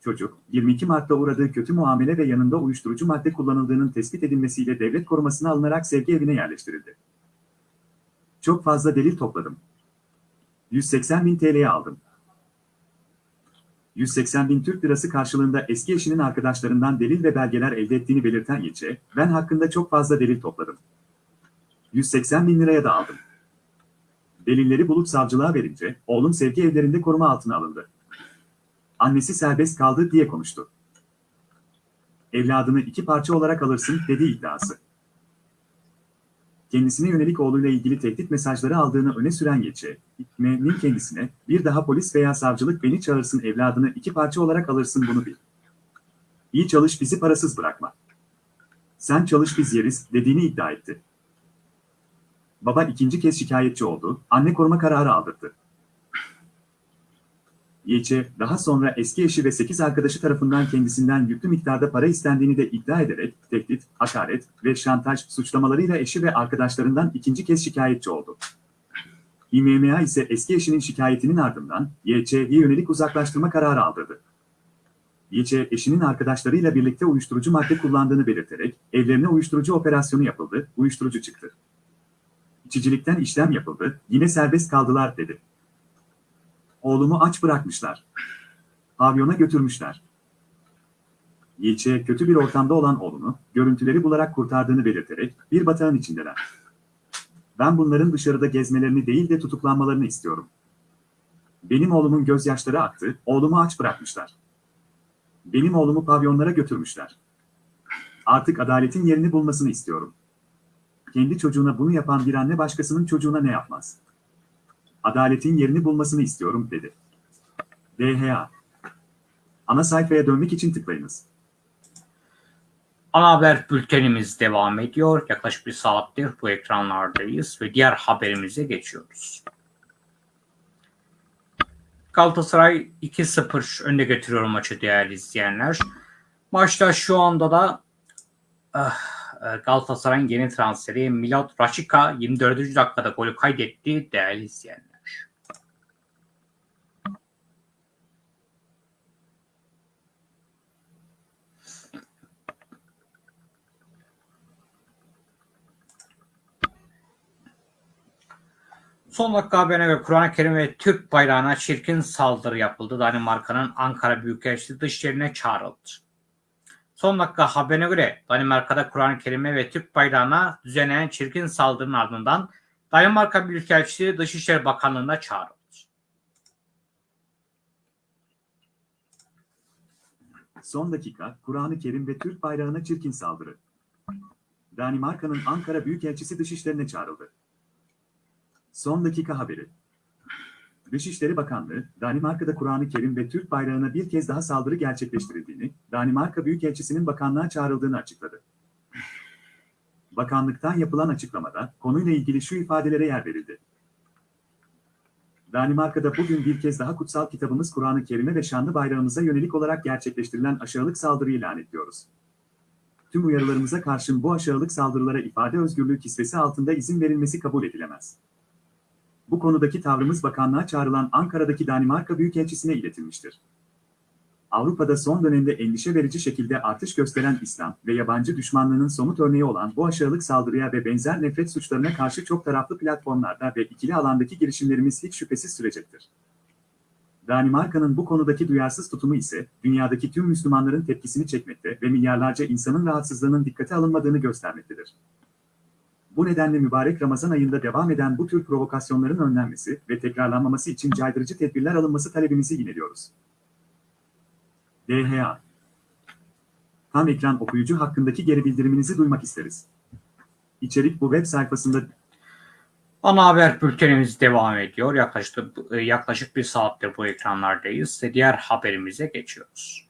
Çocuk, 22 Mart'ta uğradığı kötü muamele ve yanında uyuşturucu madde kullanıldığının tespit edilmesiyle devlet korumasına alınarak sevgi evine yerleştirildi. Çok fazla delil topladım. 180 bin TL'ye aldım. 180 bin Türk lirası karşılığında eski eşinin arkadaşlarından delil ve belgeler elde ettiğini belirten Yeçe, ben hakkında çok fazla delil topladım. 180 bin liraya da aldım. Delilleri bulup savcılığa verince, oğlum sevgi evlerinde koruma altına alındı. Annesi serbest kaldı diye konuştu. Evladını iki parça olarak alırsın dedi iddiası kendisine yönelik oğluyla ilgili tehdit mesajları aldığını öne süren Yeçe, İkme'nin kendisine, bir daha polis veya savcılık beni çağırsın evladını iki parça olarak alırsın bunu bil. İyi çalış bizi parasız bırakma. Sen çalış biz yeriz dediğini iddia etti. Baba ikinci kez şikayetçi oldu, anne koruma kararı aldırdı. Yeçe, daha sonra eski eşi ve 8 arkadaşı tarafından kendisinden yüklü miktarda para istendiğini de iddia ederek tehdit, hakaret ve şantaj suçlamalarıyla eşi ve arkadaşlarından ikinci kez şikayetçi oldu. İMMA ise eski eşinin şikayetinin ardından YÇ'ye yönelik uzaklaştırma kararı aldırdı. YÇ, eşinin arkadaşlarıyla birlikte uyuşturucu madde kullandığını belirterek evlerine uyuşturucu operasyonu yapıldı, uyuşturucu çıktı. İçicilikten işlem yapıldı, yine serbest kaldılar dedi. Oğlumu aç bırakmışlar. Pavyona götürmüşler. Yilçe kötü bir ortamda olan oğlunu, görüntüleri bularak kurtardığını belirterek bir batağın içindeler. Ben bunların dışarıda gezmelerini değil de tutuklanmalarını istiyorum. Benim oğlumun gözyaşları aktı, oğlumu aç bırakmışlar. Benim oğlumu pavyonlara götürmüşler. Artık adaletin yerini bulmasını istiyorum. Kendi çocuğuna bunu yapan bir anne başkasının çocuğuna ne yapmaz? adaletin yerini bulmasını istiyorum dedi. DHA Ana sayfaya dönmek için tıklayınız.
Ana haber bültenimiz devam ediyor. Yaklaşık bir saattir bu ekranlardayız ve diğer haberimize geçiyoruz. Galatasaray 2-0 önde getiriyor maçı değerli izleyenler. Maçta şu anda da uh, Galatasaray'ın yeni transferi Milot Rashica 24. dakikada golü kaydetti değerli izleyenler. Son dakika haberine göre Kur'an-ı Kerim ve Türk bayrağına çirkin saldırı yapıldı. Danimarka'nın Ankara Büyükelçisi dışişlerine çağrıldı. Son dakika haberine göre Danimarka'da Kur'an-ı Kerim'e ve Türk bayrağına düzenlenen çirkin saldırının ardından Danimarka Büyükelçisi Dışişleri Bakanlığı'na çağrıldı.
Son dakika, Kur'an-ı Kerim ve Türk bayrağına çirkin saldırı. Danimarka'nın Ankara Büyükelçisi dışişlerine çağrıldı. Son dakika haberi. Dışişleri Bakanlığı, Danimarka'da Kur'an-ı Kerim ve Türk bayrağına bir kez daha saldırı gerçekleştirildiğini, Danimarka Büyükelçisi'nin bakanlığa çağrıldığını açıkladı. Bakanlıktan yapılan açıklamada konuyla ilgili şu ifadelere yer verildi. Danimarka'da bugün bir kez daha kutsal kitabımız Kur'an-ı Kerim'e ve şanlı bayrağımıza yönelik olarak gerçekleştirilen aşağılık saldırıyı lanetliyoruz. Tüm uyarılarımıza karşın bu aşağılık saldırılara ifade özgürlüğü kisvesi altında izin verilmesi kabul edilemez. Bu konudaki tavrımız bakanlığa çağrılan Ankara'daki Danimarka Büyükelçisi'ne iletilmiştir. Avrupa'da son dönemde endişe verici şekilde artış gösteren İslam ve yabancı düşmanlığının somut örneği olan bu aşağılık saldırıya ve benzer nefret suçlarına karşı çok taraflı platformlarda ve ikili alandaki girişimlerimiz hiç şüphesiz sürecektir. Danimarka'nın bu konudaki duyarsız tutumu ise dünyadaki tüm Müslümanların tepkisini çekmekte ve milyarlarca insanın rahatsızlığının dikkate alınmadığını göstermektedir. Bu nedenle mübarek Ramazan ayında devam eden bu tür provokasyonların önlenmesi ve tekrarlanmaması için caydırıcı tedbirler alınması talebimizi yineliyoruz. DHA Tam ekran okuyucu hakkındaki geri bildiriminizi duymak isteriz. İçerik bu web sayfasında
Ana haber bültenimiz devam ediyor. Yaklaşık, yaklaşık bir saattir bu ekranlardayız diğer haberimize geçiyoruz.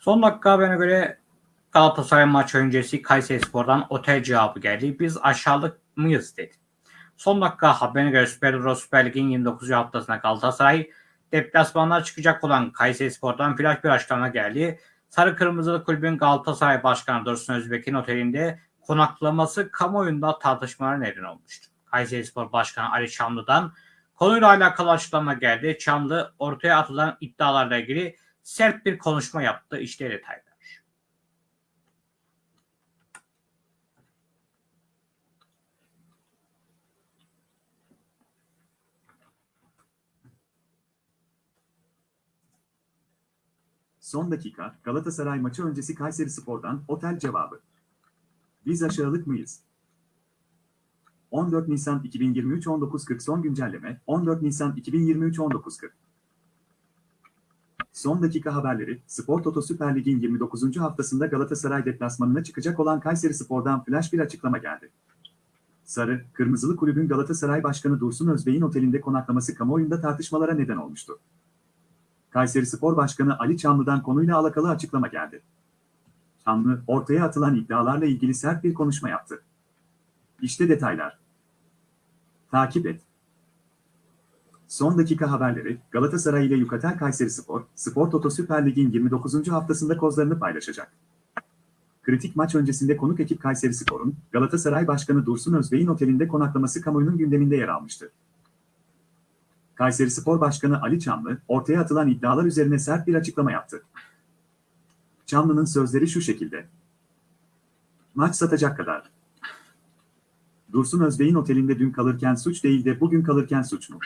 Son dakika haberine göre Galatasaray maç öncesi Kayserispor'dan otel cevabı geldi. Biz aşağılık mıyız dedi. Son dakika haberine göre Süper Euro Süper Lig'in 29. haftasında Galatasaray deplasmanlar çıkacak olan Kayserispor'dan flash bir açıklama geldi. Sarı Kırmızılı Kulübün Galatasaray Başkanı Dursun Özbek'in otelinde konaklaması kamuoyunda tartışmalara neden olmuştu. Kayserispor Başkanı Ali Çamlı'dan konuyla alakalı açıklama geldi. Çamlı ortaya atılan iddialarla ilgili sert bir konuşma yaptı. İşte detaylar.
Son dakika, Galatasaray maçı öncesi Kayseri Spor'dan otel cevabı. Biz aşağılık mıyız? 14 Nisan 2023 19.40 son güncelleme 14 Nisan 2023 19.40 Son dakika haberleri, Spor Toto Süper Lig'in 29. haftasında Galatasaray deplasmanına çıkacak olan Kayseri Spor'dan flash bir açıklama geldi. Sarı, Kırmızılı Kulübün Galatasaray Başkanı Dursun Özbey'in otelinde konaklaması kamuoyunda tartışmalara neden olmuştu. Kayseri Spor Başkanı Ali Çamlı'dan konuyla alakalı açıklama geldi. Çamlı, ortaya atılan iddialarla ilgili sert bir konuşma yaptı. İşte detaylar. Takip et. Son dakika haberleri, Galatasaray ile Yukatel Kayseri Spor, Spor Toto Süper Lig'in 29. haftasında kozlarını paylaşacak. Kritik maç öncesinde konuk ekip Kayseri Spor'un, Galatasaray Başkanı Dursun Özbey'in otelinde konaklaması kamuoyunun gündeminde yer almıştı. Kayseri Spor Başkanı Ali Çamlı, ortaya atılan iddialar üzerine sert bir açıklama yaptı. Çamlı'nın sözleri şu şekilde. Maç satacak kadar. Dursun Özbey'in otelinde dün kalırken suç değil de bugün kalırken suç mu?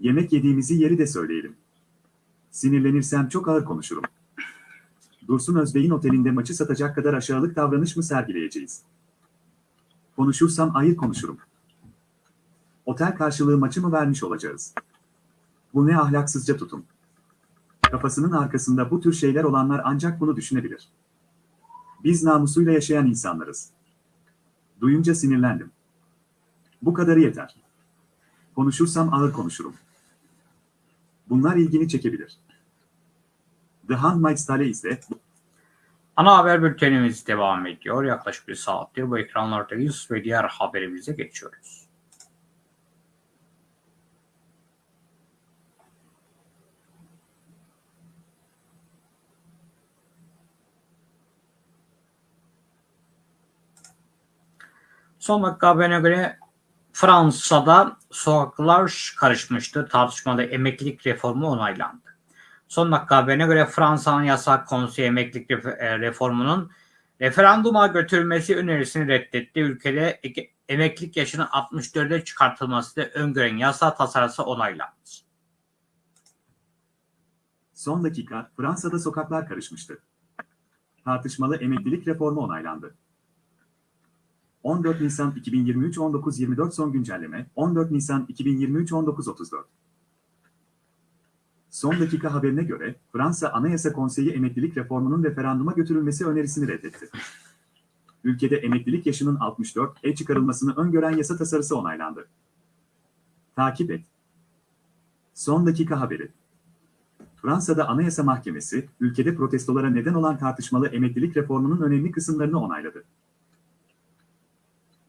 Yemek yediğimizi yeri de söyleyelim. Sinirlenirsem çok ağır konuşurum. Dursun Özbey'in otelinde maçı satacak kadar aşağılık davranış mı sergileyeceğiz? Konuşursam ayır konuşurum. Otel karşılığı maçı mı vermiş olacağız? Bu ne ahlaksızca tutum. Kafasının arkasında bu tür şeyler olanlar ancak bunu düşünebilir. Biz namusuyla yaşayan insanlarız. Duyunca sinirlendim. Bu kadarı yeter. Konuşursam ağır konuşurum. Bunlar ilgini çekebilir. The Handmaid's Tale ise
Ana haber bültenimiz devam ediyor. Yaklaşık bir saattir bu ekranlardayız ve diğer haberimize geçiyoruz. Son dakika haberine göre Fransa'da sokaklar karışmıştı. Tartışmada emeklilik reformu onaylandı. Son dakika haberine göre Fransa'nın yasak konseyi emeklilik reformunun Referanduma götürülmesi önerisini reddetti. Ülkede emeklilik yaşının 64'e çıkartılmasını öngören yasa tasarısı onaylandı.
Son dakika Fransa'da sokaklar karışmıştı. Tartışmalı emeklilik reformu onaylandı. 14 Nisan 2023 19.24 son güncelleme 14 Nisan 2023 19.34 Son dakika haberine göre Fransa Anayasa Konseyi emeklilik reformunun referanduma götürülmesi önerisini reddetti. Ülkede emeklilik yaşının 64'e çıkarılmasını öngören yasa tasarısı onaylandı. Takip et. Son dakika haberi. Fransa'da Anayasa Mahkemesi, ülkede protestolara neden olan tartışmalı emeklilik reformunun önemli kısımlarını onayladı.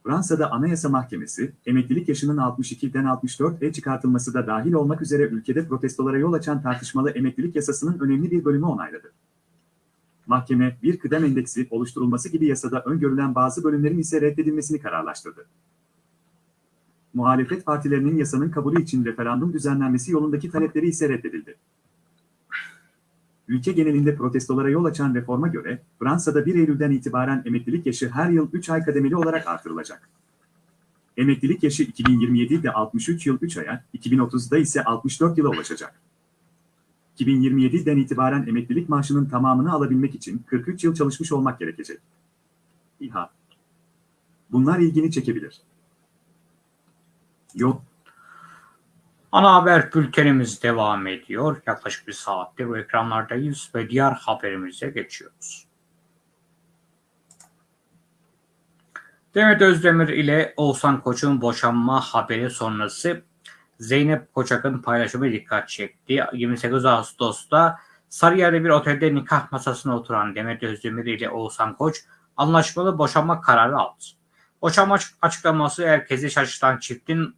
Fransa'da Anayasa Mahkemesi, emeklilik yaşının 62'den 64'e çıkartılması da dahil olmak üzere ülkede protestolara yol açan tartışmalı emeklilik yasasının önemli bir bölümü onayladı. Mahkeme, bir kıdem endeksi oluşturulması gibi yasada öngörülen bazı bölümlerin ise reddedilmesini kararlaştırdı. Muhalefet partilerinin yasanın kabulü için referandum düzenlenmesi yolundaki talepleri ise reddedildi. Ülke genelinde protestolara yol açan reforma göre, Fransa'da 1 Eylül'den itibaren emeklilik yaşı her yıl 3 ay kademeli olarak artırılacak. Emeklilik yaşı 2027'de 63 yıl 3 aya, 2030'da ise 64 yıla ulaşacak. 2027'den itibaren emeklilik maaşının tamamını alabilmek için 43 yıl çalışmış olmak gerekecek. İHA. Bunlar ilgini çekebilir. Yok,
Ana haber bültenimiz devam ediyor. Yaklaşık bir saattir bu ekranlardayız ve diğer haberimize geçiyoruz. Demet Özdemir ile Oğuzhan Koç'un boşanma haberi sonrası Zeynep Koçak'ın paylaşımı dikkat çekti. 28 Ağustos'ta Sarıyer'de bir otelde nikah masasına oturan Demet Özdemir ile Oğuzhan Koç anlaşmalı boşanma kararı aldı. Boşanma açıklaması herkesi şaşırtan çiftin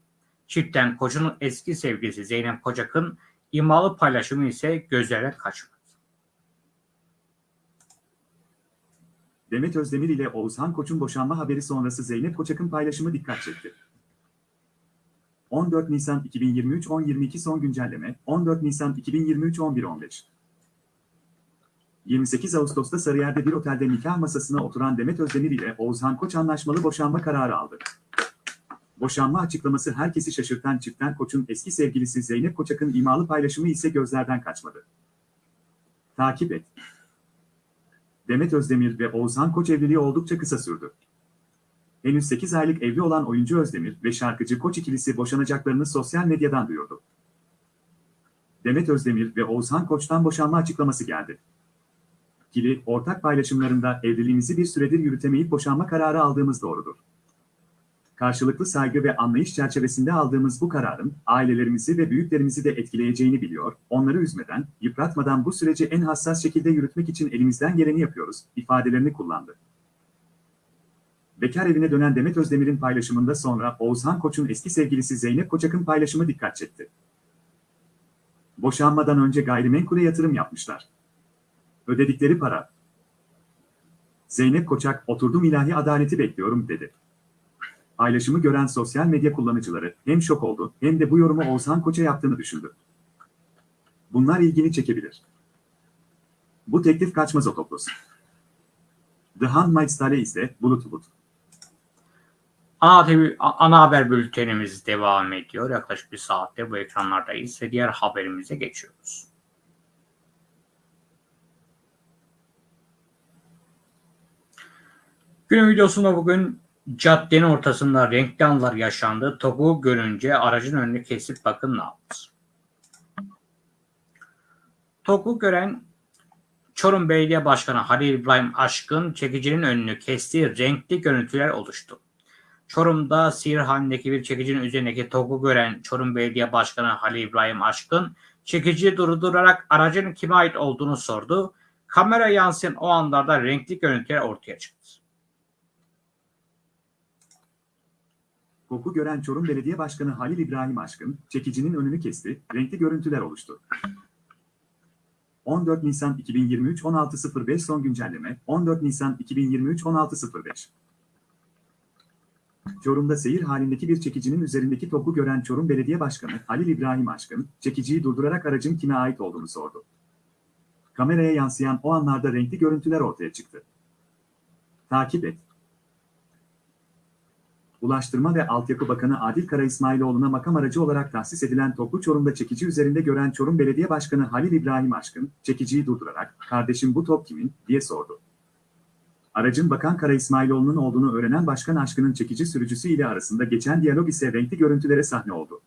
Çiftten Koç'un eski sevgilisi Zeynep Kocak'ın imalı paylaşımı ise gözlerden kaçmadı.
Demet Özdemir ile Oğuzhan Koç'un boşanma haberi sonrası Zeynep Koçak'ın paylaşımı dikkat çekti. 14 Nisan 2023 10.22 son güncelleme 14 Nisan 2023 11.15 28 Ağustos'ta Sarıyer'de bir otelde nikah masasına oturan Demet Özdemir ile Oğuzhan Koç anlaşmalı boşanma kararı aldı. Boşanma açıklaması herkesi şaşırtan çiftten Koç'un eski sevgilisi Zeynep Koçak'ın imalı paylaşımı ise gözlerden kaçmadı. Takip et. Demet Özdemir ve Oğuzhan Koç evliliği oldukça kısa sürdü. Henüz 8 aylık evli olan oyuncu Özdemir ve şarkıcı Koç ikilisi boşanacaklarını sosyal medyadan duyurdu. Demet Özdemir ve Oğuzhan Koç'tan boşanma açıklaması geldi. İkili, ortak paylaşımlarında evliliğimizi bir süredir yürütemeyip boşanma kararı aldığımız doğrudur. Karşılıklı saygı ve anlayış çerçevesinde aldığımız bu kararın ailelerimizi ve büyüklerimizi de etkileyeceğini biliyor, onları üzmeden, yıpratmadan bu süreci en hassas şekilde yürütmek için elimizden geleni yapıyoruz, ifadelerini kullandı. Bekar evine dönen Demet Özdemir'in paylaşımında sonra Oğuzhan Koç'un eski sevgilisi Zeynep Koçak'ın paylaşımı dikkat çekti. Boşanmadan önce gayrimenkule yatırım yapmışlar. Ödedikleri para. Zeynep Koçak, oturdum ilahi adaleti bekliyorum dedi. Paylaşımı gören sosyal medya kullanıcıları hem şok oldu hem de bu yorumu Oğuzhan Koç'a yaptığını düşündü. Bunlar ilgini çekebilir. Bu teklif kaçmaz otoplos. The Handmaid's Tale ise bulut bulut.
Ana, ana haber bültenimiz devam ediyor. Yaklaşık bir saatte bu ekranlardayız ve diğer haberimize geçiyoruz. Günün videosunda bugün caddenin ortasında renkli anlar yaşandı. Topu görünce aracın önünü kesip bakın ne yaptı. Topu gören Çorum Belediye Başkanı Halil İbrahim Aşkın çekicinin önünü kestiği renkli görüntüler oluştu. Çorum'da Sihirhane'deki bir çekicinin üzerindeki topu gören Çorum Belediye Başkanı Halil İbrahim Aşkın çekiciyi durdurarak aracın kime ait olduğunu sordu. Kamera yansıyan o anlarda renkli görüntüler ortaya çıktı.
Koku gören Çorum Belediye Başkanı Halil İbrahim Aşkın, çekicinin önünü kesti, renkli görüntüler oluştu. 14 Nisan 2023 16.05 son güncelleme 14 Nisan 2023 16.05 Çorum'da seyir halindeki bir çekicinin üzerindeki topu gören Çorum Belediye Başkanı Halil İbrahim Aşkın, çekiciyi durdurarak aracın kime ait olduğunu sordu. Kameraya yansıyan o anlarda renkli görüntüler ortaya çıktı. Takip et. Ulaştırma ve Altyapı Bakanı Adil Kara İsmailoğlu'na makam aracı olarak tahsis edilen toplu Çorum'da çekici üzerinde gören Çorum Belediye Başkanı Halil İbrahim Aşkın, çekiciyi durdurarak, kardeşim bu top kimin, diye sordu. Aracın Bakan Kara İsmailoğlu'nun olduğunu öğrenen Başkan Aşkın'ın çekici sürücüsü ile arasında geçen diyalog ise renkli görüntülere sahne oldu.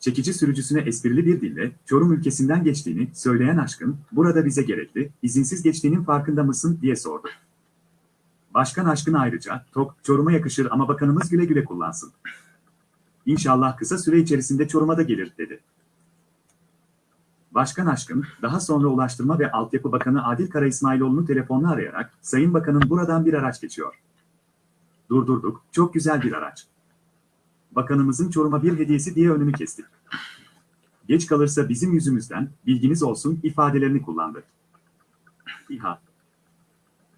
Çekici sürücüsüne esprili bir dille, Çorum ülkesinden geçtiğini söyleyen Aşkın, burada bize gerekli, izinsiz geçtiğinin farkında mısın, diye sordu. Başkan Aşkın ayrıca, tok, Çorum'a yakışır ama bakanımız güle güle kullansın. İnşallah kısa süre içerisinde Çorum'a da gelir, dedi. Başkan Aşkın, daha sonra Ulaştırma ve Altyapı Bakanı Adil Kara İsmailoğlu'nu telefonla arayarak, Sayın Bakanım buradan bir araç geçiyor. Durdurduk, çok güzel bir araç. Bakanımızın Çorum'a bir hediyesi diye önünü kestik. Geç kalırsa bizim yüzümüzden, bilginiz olsun ifadelerini kullandı. İHA.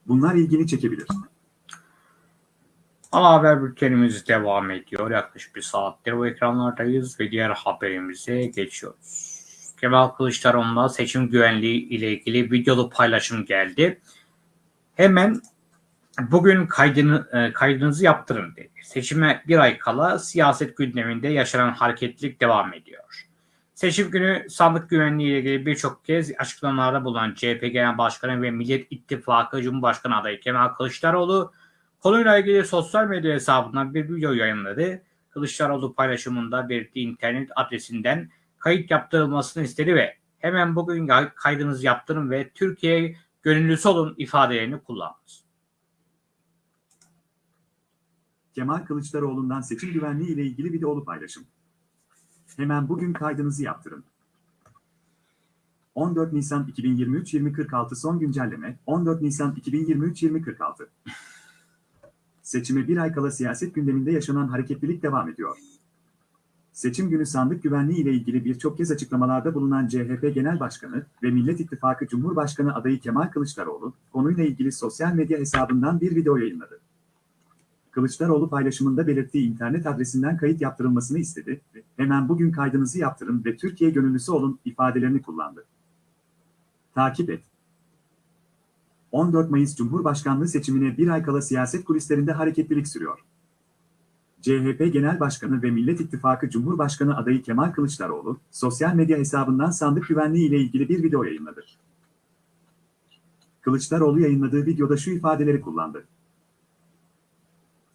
Bunlar ilgini çekebilir.
Ana haber bültenimiz devam ediyor. Yaklaşık bir saattir bu ekranlardayız ve diğer haberimize geçiyoruz. Kemal Kılıçdaroğlu'na seçim güvenliği ile ilgili videolu paylaşım geldi. Hemen bugün kaydını, e, kaydınızı yaptırın dedi. Seçime bir ay kala siyaset gündeminde yaşanan hareketlilik devam ediyor. Seçim günü sandık güvenliği ile ilgili birçok kez açıklamalarda bulunan CHP Genel Başkanı ve Millet İttifakı Cumhurbaşkanı adayı Kemal Kılıçdaroğlu konuyla ilgili sosyal medya hesabından bir video yayınladı. Kılıçdaroğlu paylaşımında belirttiği internet adresinden kayıt yaptırılmasını istedi ve hemen bugün kaydınızı yaptırın ve Türkiye gönüllüsü olun ifadelerini kullandı.
Kemal Kılıçdaroğlu'ndan seçim güvenliği ile ilgili videolu paylaşım. Hemen bugün kaydınızı yaptırın. 14 Nisan 2023 2046 son güncelleme 14 Nisan 2023 2046 Seçime bir ay kala siyaset gündeminde yaşanan hareketlilik devam ediyor. Seçim günü sandık güvenliği ile ilgili birçok kez açıklamalarda bulunan CHP Genel Başkanı ve Millet İttifakı Cumhurbaşkanı adayı Kemal Kılıçdaroğlu, konuyla ilgili sosyal medya hesabından bir video yayınladı. Kılıçdaroğlu paylaşımında belirttiği internet adresinden kayıt yaptırılmasını istedi ve hemen bugün kaydınızı yaptırın ve Türkiye gönüllüsü olun ifadelerini kullandı. Takip et. 14 Mayıs Cumhurbaşkanlığı seçimine bir ay kala siyaset kulislerinde hareketlilik sürüyor. CHP Genel Başkanı ve Millet İttifakı Cumhurbaşkanı adayı Kemal Kılıçdaroğlu, sosyal medya hesabından sandık güvenliği ile ilgili bir video yayınladı. Kılıçdaroğlu yayınladığı videoda şu ifadeleri kullandı.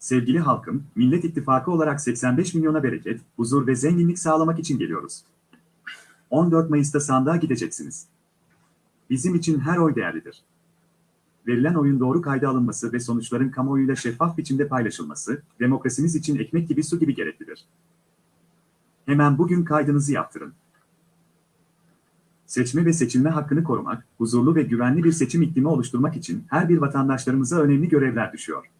Sevgili halkım, Millet İttifakı olarak 85 milyona bereket, huzur ve zenginlik sağlamak için geliyoruz. 14 Mayıs'ta sandığa gideceksiniz. Bizim için her oy değerlidir. Verilen oyun doğru kayda alınması ve sonuçların kamuoyuyla şeffaf biçimde paylaşılması, demokrasimiz için ekmek gibi su gibi gereklidir. Hemen bugün kaydınızı yaptırın. Seçme ve seçilme hakkını korumak, huzurlu ve güvenli bir seçim iklimi oluşturmak için her bir vatandaşlarımıza önemli görevler düşüyor.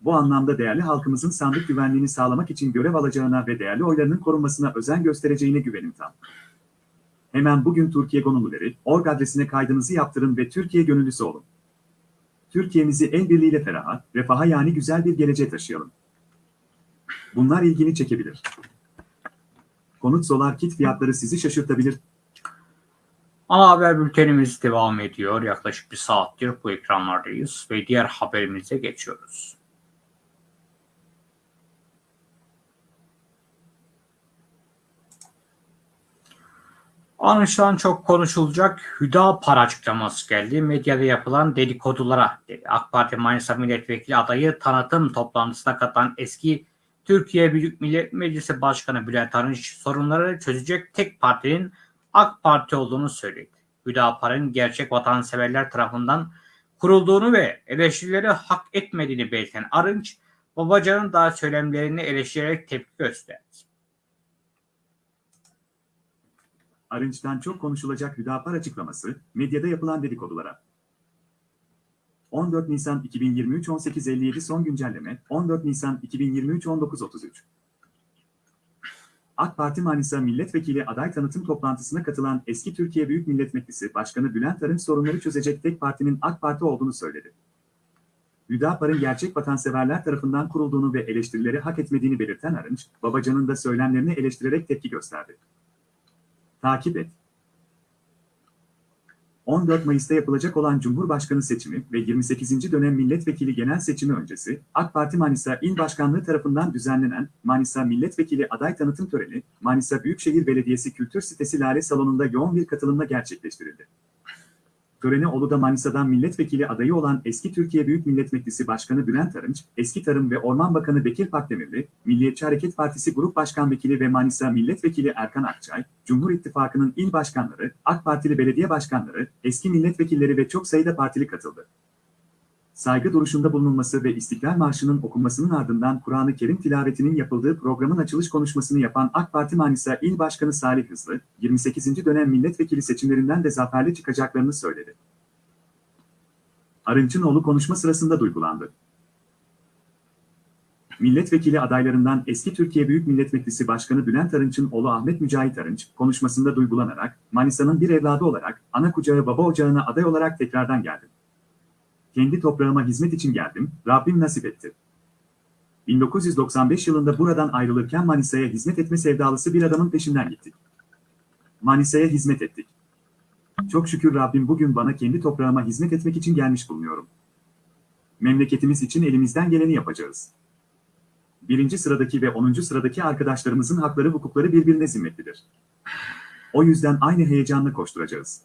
Bu anlamda değerli halkımızın sandık güvenliğini sağlamak için görev alacağına ve değerli oylarının korunmasına özen göstereceğine güvenim tam. Hemen bugün Türkiye Gönüllüleri, org adresine kaydınızı yaptırın ve Türkiye gönüllüsü olun. Türkiye'mizi el birliğiyle feraha, refaha yani güzel bir geleceğe taşıyalım. Bunlar ilgini çekebilir. Konut solar kit fiyatları sizi şaşırtabilir.
Ana haber bültenimiz devam ediyor. Yaklaşık bir saattir bu ekranlardayız ve diğer haberimize geçiyoruz. Anlaşılan çok konuşulacak Hüdapar açıklaması geldi. Medyada yapılan dedikodulara dedi. AK Parti Manisa Milletvekili adayı tanıtım toplantısına katılan eski Türkiye Büyük Millet Meclisi Başkanı Bülent Arınç sorunları çözecek tek partinin AK Parti olduğunu söyledi. Hüdapar'ın gerçek vatanseverler tarafından kurulduğunu ve eleştirileri hak etmediğini belirten Arınç, Babacan'ın daha söylemlerini eleştirerek tepki gösterdi.
Arınç'tan çok konuşulacak Hüdapar açıklaması, medyada yapılan dedikodulara. 14 Nisan 2023 18.57 son güncelleme, 14 Nisan 2023 19.33 AK Parti Manisa Milletvekili aday tanıtım toplantısına katılan eski Türkiye Büyük Millet Meclisi Başkanı Bülent Arınç sorunları çözecek tek partinin AK Parti olduğunu söyledi. Hüdapar'ın gerçek vatanseverler tarafından kurulduğunu ve eleştirileri hak etmediğini belirten Arınç, Babacan'ın da söylemlerini eleştirerek tepki gösterdi. Takip et. 14 Mayıs'ta yapılacak olan Cumhurbaşkanı seçimi ve 28. dönem milletvekili genel seçimi öncesi AK Parti Manisa İl Başkanlığı tarafından düzenlenen Manisa Milletvekili aday tanıtım töreni Manisa Büyükşehir Belediyesi Kültür Sitesi Lale Salonu'nda yoğun bir katılımla gerçekleştirildi. Törene Ulu'da Manisa'dan milletvekili adayı olan eski Türkiye Büyük Millet Meclisi Başkanı Bülent Arınç, eski Tarım ve Orman Bakanı Bekir Pakdemirli, Milliyetçi Hareket Partisi Grup Başkan Vekili ve Manisa Milletvekili Erkan Akçay, Cumhur İttifakı'nın il başkanları, AK Partili belediye başkanları, eski milletvekilleri ve çok sayıda partili katıldı. Saygı duruşunda bulunulması ve İstiklal Marşı'nın okunmasının ardından Kur'an-ı Kerim tilavetinin yapıldığı programın açılış konuşmasını yapan AK Parti Manisa İl Başkanı Salih Hızlı, 28. dönem milletvekili seçimlerinden de zaferli çıkacaklarını söyledi. Arınç'ın oğlu konuşma sırasında duygulandı. Milletvekili adaylarından eski Türkiye Büyük Millet Meclisi Başkanı Bülent Arınç'ın oğlu Ahmet Mücahit Arınç, konuşmasında duygulanarak, Manisa'nın bir evladı olarak, ana kucağı baba ocağına aday olarak tekrardan geldim. Kendi toprağıma hizmet için geldim, Rabbim nasip etti. 1995 yılında buradan ayrılırken Manisa'ya hizmet etme sevdalısı bir adamın peşinden gittik. Manisa'ya hizmet ettik. Çok şükür Rabbim bugün bana kendi toprağıma hizmet etmek için gelmiş bulunuyorum. Memleketimiz için elimizden geleni yapacağız. Birinci sıradaki ve onuncu sıradaki arkadaşlarımızın hakları hukukları birbirine zimmetlidir. O yüzden aynı heyecanla koşturacağız.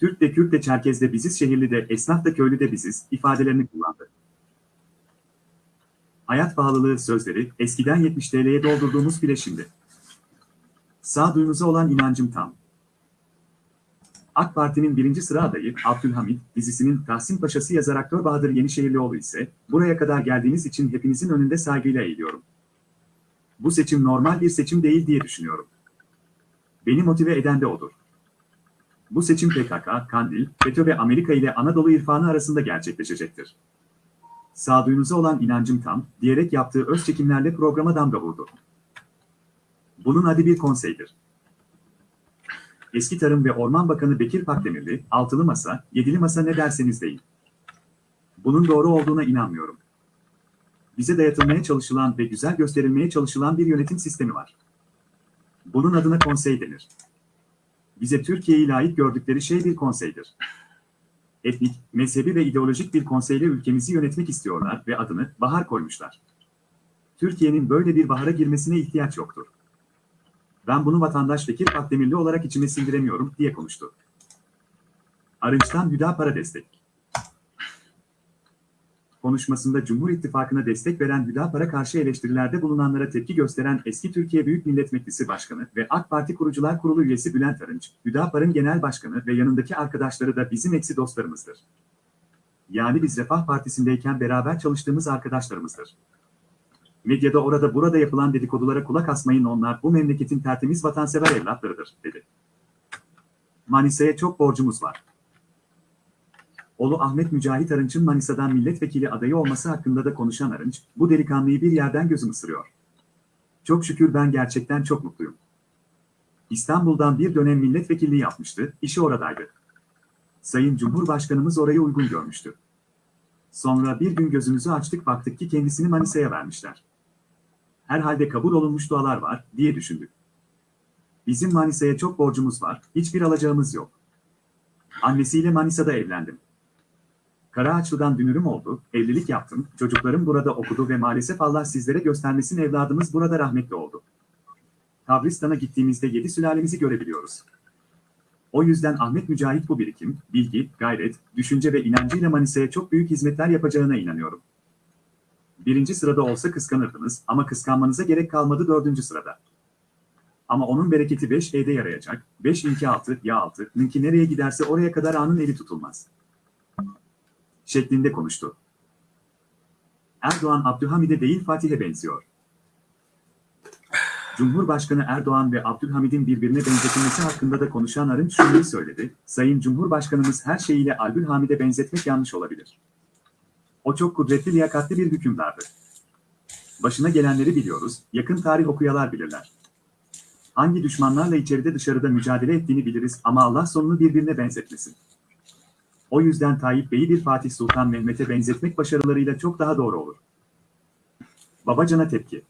Türk de Kürt de Çerkez de biziz, şehirli de esnaf da köylü de biziz ifadelerini kullandı. Hayat pahalılığı sözleri eskiden 70 TL'ye doldurduğumuz bile şimdi. Sağduyumuza olan inancım tam. AK Parti'nin birinci sıra adayı Abdülhamit dizisinin Tahsin Paşası yazar aktör Bahadır Yenişehirlioğlu ise buraya kadar geldiğiniz için hepinizin önünde saygıyla eğiliyorum. Bu seçim normal bir seçim değil diye düşünüyorum. Beni motive eden de odur. Bu seçim PKK, Kandil, FETÖ ve Amerika ile Anadolu irfanı arasında gerçekleşecektir. Sağduyunuza olan inancım tam, diyerek yaptığı öz çekimlerle programa damga vurdu. Bunun adı bir konseydir. Eski Tarım ve Orman Bakanı Bekir Pakdemirli, altılı masa, yedili masa ne derseniz deyin. Bunun doğru olduğuna inanmıyorum. Bize dayatılmaya çalışılan ve güzel gösterilmeye çalışılan bir yönetim sistemi var. Bunun adına konsey denir. Bize Türkiye'yi layık gördükleri şey bir konseydir. Etnik, mezhebi ve ideolojik bir konseyle ülkemizi yönetmek istiyorlar ve adını bahar koymuşlar. Türkiye'nin böyle bir bahara girmesine ihtiyaç yoktur. Ben bunu vatandaş Bekir Pakdemirli olarak içime sindiremiyorum diye konuştu. Arınç'tan Hüdapar'a destek. Konuşmasında Cumhur İttifakı'na destek veren Hüdapar'a karşı eleştirilerde bulunanlara tepki gösteren eski Türkiye Büyük Millet Meclisi Başkanı ve AK Parti Kurucular Kurulu üyesi Bülent Arınç, Hüdapar'ın genel başkanı ve yanındaki arkadaşları da bizim eksi dostlarımızdır. Yani biz Refah Partisi'ndeyken beraber çalıştığımız arkadaşlarımızdır. Medyada orada burada yapılan dedikodulara kulak asmayın onlar bu memleketin tertemiz vatansever evlatlarıdır, dedi. Manisa'ya çok borcumuz var. Oğlu Ahmet Mücahit Arınç'ın Manisa'dan milletvekili adayı olması hakkında da konuşan Arınç, bu delikanlıyı bir yerden gözüm ısırıyor. Çok şükür ben gerçekten çok mutluyum. İstanbul'dan bir dönem milletvekilliği yapmıştı, işi oradaydı. Sayın Cumhurbaşkanımız orayı uygun görmüştü. Sonra bir gün gözümüzü açtık baktık ki kendisini Manisa'ya vermişler. Herhalde kabul olunmuş dualar var, diye düşündük. Bizim Manisa'ya çok borcumuz var, hiçbir alacağımız yok. Annesiyle Manisa'da evlendim. Karaağaçlı'dan dünürüm oldu, evlilik yaptım, çocuklarım burada okudu ve maalesef Allah sizlere göstermesin evladımız burada rahmetli oldu. Kabristan'a gittiğimizde yedi sülalemizi görebiliyoruz. O yüzden Ahmet Mücahit bu birikim, bilgi, gayret, düşünce ve inancıyla Manisa'ya çok büyük hizmetler yapacağına inanıyorum. Birinci sırada olsa kıskanırdınız ama kıskanmanıza gerek kalmadı dördüncü sırada. Ama onun bereketi 5E'de yarayacak, 5 inki altı, ya altı, ninki nereye giderse oraya kadar anın eli tutulmaz. Şeklinde konuştu. Erdoğan Abdülhamid'e değil Fatih'e benziyor. Cumhurbaşkanı Erdoğan ve Abdülhamid'in birbirine benzetilmesi hakkında da konuşan Arınç şunu söyledi. Sayın Cumhurbaşkanımız her şeyiyle Abdülhamid'e benzetmek yanlış olabilir. O çok kudretli, liyakatli bir hükümdardı. Başına gelenleri biliyoruz, yakın tarih okuyalar bilirler. Hangi düşmanlarla içeride dışarıda mücadele ettiğini biliriz ama Allah sonunu birbirine benzetmesin. O yüzden Tayyip Bey'i bir Fatih Sultan Mehmet'e benzetmek başarılarıyla çok daha doğru olur. Babacan'a tepki.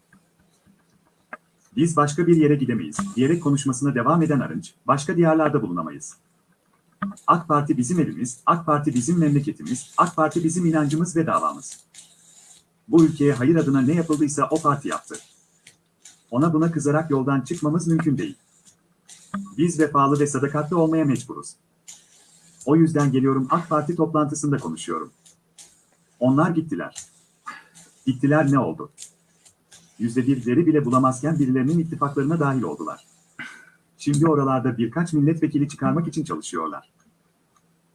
Biz başka bir yere gidemeyiz, diyerek konuşmasına devam eden Arınç, başka diyarlarda bulunamayız. AK Parti bizim evimiz, AK Parti bizim memleketimiz, AK Parti bizim inancımız ve davamız. Bu ülkeye hayır adına ne yapıldıysa o parti yaptı. Ona buna kızarak yoldan çıkmamız mümkün değil. Biz vefalı ve sadakatli olmaya mecburuz. O yüzden geliyorum AK Parti toplantısında konuşuyorum. Onlar gittiler. Gittiler ne oldu? Yüzde birleri bile bulamazken birilerinin ittifaklarına dahil oldular. Şimdi oralarda birkaç milletvekili çıkarmak için çalışıyorlar.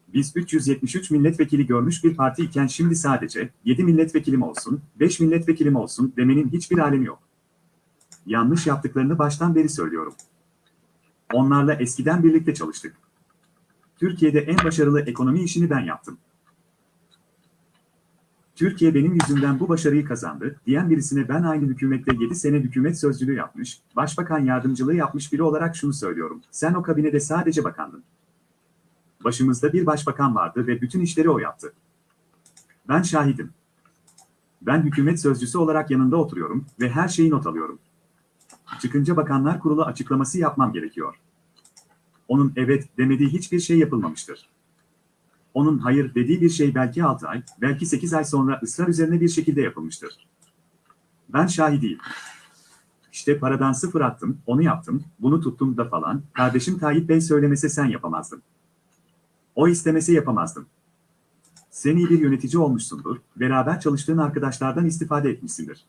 Biz 373 milletvekili görmüş bir parti iken şimdi sadece 7 milletvekilim olsun, 5 milletvekilim olsun demenin hiçbir alemi yok. Yanlış yaptıklarını baştan beri söylüyorum. Onlarla eskiden birlikte çalıştık. Türkiye'de en başarılı ekonomi işini ben yaptım. Türkiye benim yüzümden bu başarıyı kazandı, diyen birisine ben aynı hükümette 7 sene hükümet sözcülüğü yapmış, başbakan yardımcılığı yapmış biri olarak şunu söylüyorum. Sen o kabinede sadece bakandın. Başımızda bir başbakan vardı ve bütün işleri o yaptı. Ben şahidim. Ben hükümet sözcüsü olarak yanında oturuyorum ve her şeyi not alıyorum. Çıkınca bakanlar kurulu açıklaması yapmam gerekiyor. Onun evet demediği hiçbir şey yapılmamıştır. Onun hayır dediği bir şey belki 6 ay, belki 8 ay sonra ısrar üzerine bir şekilde yapılmıştır. Ben şahidiyim. İşte paradan sıfır attım, onu yaptım, bunu tuttum da falan, kardeşim Tayyip Bey söylemese sen yapamazdın. O istemese yapamazdım. Sen iyi bir yönetici olmuşsundur, beraber çalıştığın arkadaşlardan istifade etmişsindir.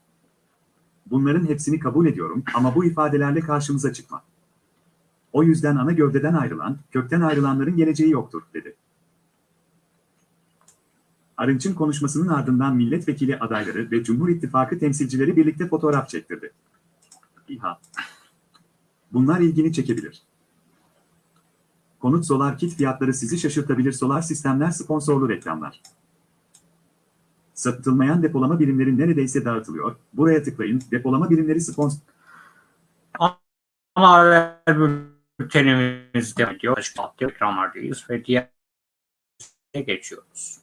Bunların hepsini kabul ediyorum ama bu ifadelerle karşımıza çıkma. O yüzden ana gövdeden ayrılan, kökten ayrılanların geleceği yoktur, dedi. Arınç'ın konuşmasının ardından milletvekili adayları ve Cumhur İttifakı temsilcileri birlikte fotoğraf çektirdi. İHA. Bunlar ilgini çekebilir. Konut solar kit fiyatları sizi şaşırtabilir solar sistemler sponsorlu reklamlar. Satılmayan depolama birimleri neredeyse dağıtılıyor. Buraya tıklayın. Depolama birimleri sponsor...
Ana haber bültenimiz devam ediyor. Açık ekranlardayız ve diğer geçiyoruz.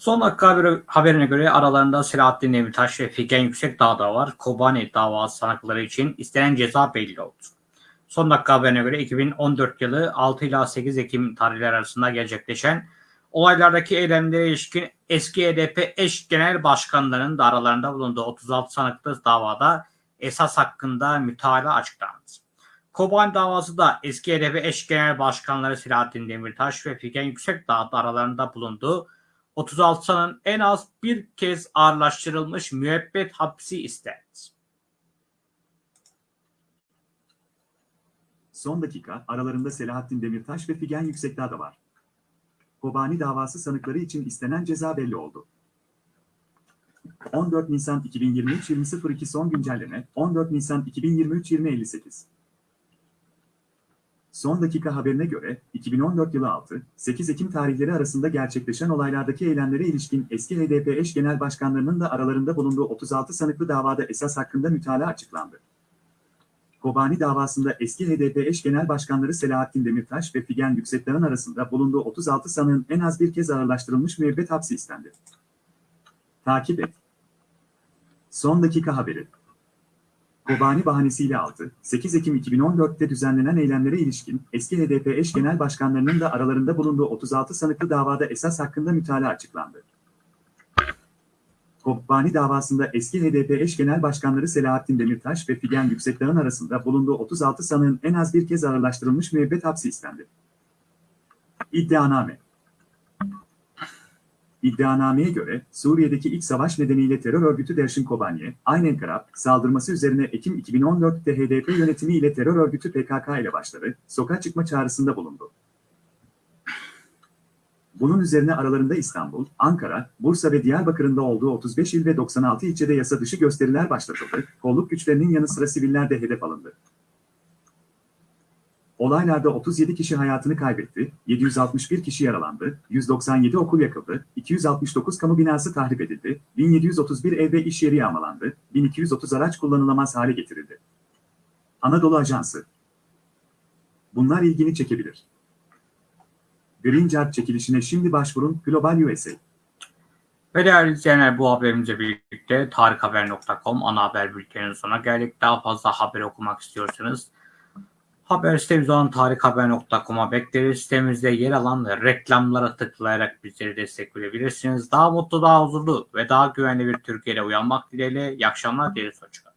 Son dakika haberi, haberine göre aralarında Selahattin Demirtaş ve Figen Yüksekdağ da var. Kobani davası sanıkları için istenen ceza belli oldu. Son dakika haberine göre 2014 yılı 6 ila 8 Ekim tarihleri arasında gerçekleşen olaylardaki eylemlere ilişkin eski HDP eş genel başkanlarının da aralarında bulunduğu 36 sanıklı davada esas hakkında mütalaa açıklandı. Kobani davası da eski HDP eş genel başkanları Selahattin Demirtaş ve Figen Yüksekdağ da aralarında bulunduğu 36 sanın en az bir kez ağırlaştırılmış müebbet hapsi istendi.
Son dakika aralarında Selahattin Demirtaş ve Figen Yüksekdağ da var. Kobani davası sanıkları için istenen ceza belli oldu. 14 Nisan 2023 20.02 son güncelleme 14 Nisan 2023 20.58 Son dakika haberine göre 2014 yılı 6-8 Ekim tarihleri arasında gerçekleşen olaylardaki eylemlere ilişkin eski HDP eş genel başkanlarının da aralarında bulunduğu 36 sanıklı davada esas hakkında mütalaa açıklandı. Kobani davasında eski HDP eş genel başkanları Selahattin Demirtaş ve Figen Yüksekdağ'ın arasında bulunduğu 36 sanığın en az bir kez ağırlaştırılmış müebbet hapsi istendi. Takip et. Son dakika haberi. Kobani bahanesiyle 6, 8 Ekim 2014'te düzenlenen eylemlere ilişkin eski HDP eş genel başkanlarının da aralarında bulunduğu 36 sanıklı davada esas hakkında mütalaa açıklandı. Kobani davasında eski HDP eş genel başkanları Selahattin Demirtaş ve Figen Yüksekdağ'ın arasında bulunduğu 36 sanığın en az bir kez ağırlaştırılmış müebbet hapsi istendi. İddianame İddianameye göre Suriye'deki iç savaş nedeniyle terör örgütü Derşin Kobani'ye, aynen Karab, saldırması üzerine Ekim 2014'te HDP yönetimi ile terör örgütü PKK ile başları, sokağa çıkma çağrısında bulundu. Bunun üzerine aralarında İstanbul, Ankara, Bursa ve Diyarbakır'ın da olduğu 35 il ve 96 ilçede yasa dışı gösteriler başlatıldı, kolluk güçlerinin yanı sıra siviller de hedef alındı. Olaylarda 37 kişi hayatını kaybetti, 761 kişi yaralandı, 197 okul yakıldı, 269 kamu binası tahrip edildi, 1731 ev ve iş yeri yağmalandı, 1230 araç kullanılamaz hale getirildi. Anadolu Ajansı Bunlar ilgini çekebilir. Green Card çekilişine şimdi başvurun Global USA.
Ve değerli izleyenler bu haberimizle birlikte tarikhaber.com ana haber bülteninin sonuna geldik. Daha fazla haber okumak istiyorsanız haber sitemiz olan tarikhaber.com'a bekleriz. Sitemizde yer alan reklamlara tıklayarak bizlere destek verebilirsiniz. Daha mutlu, daha huzurlu ve daha güvenli bir Türkiye'de uyanmak dileğiyle. İyi akşamlar dileriz. Hoşçakalın.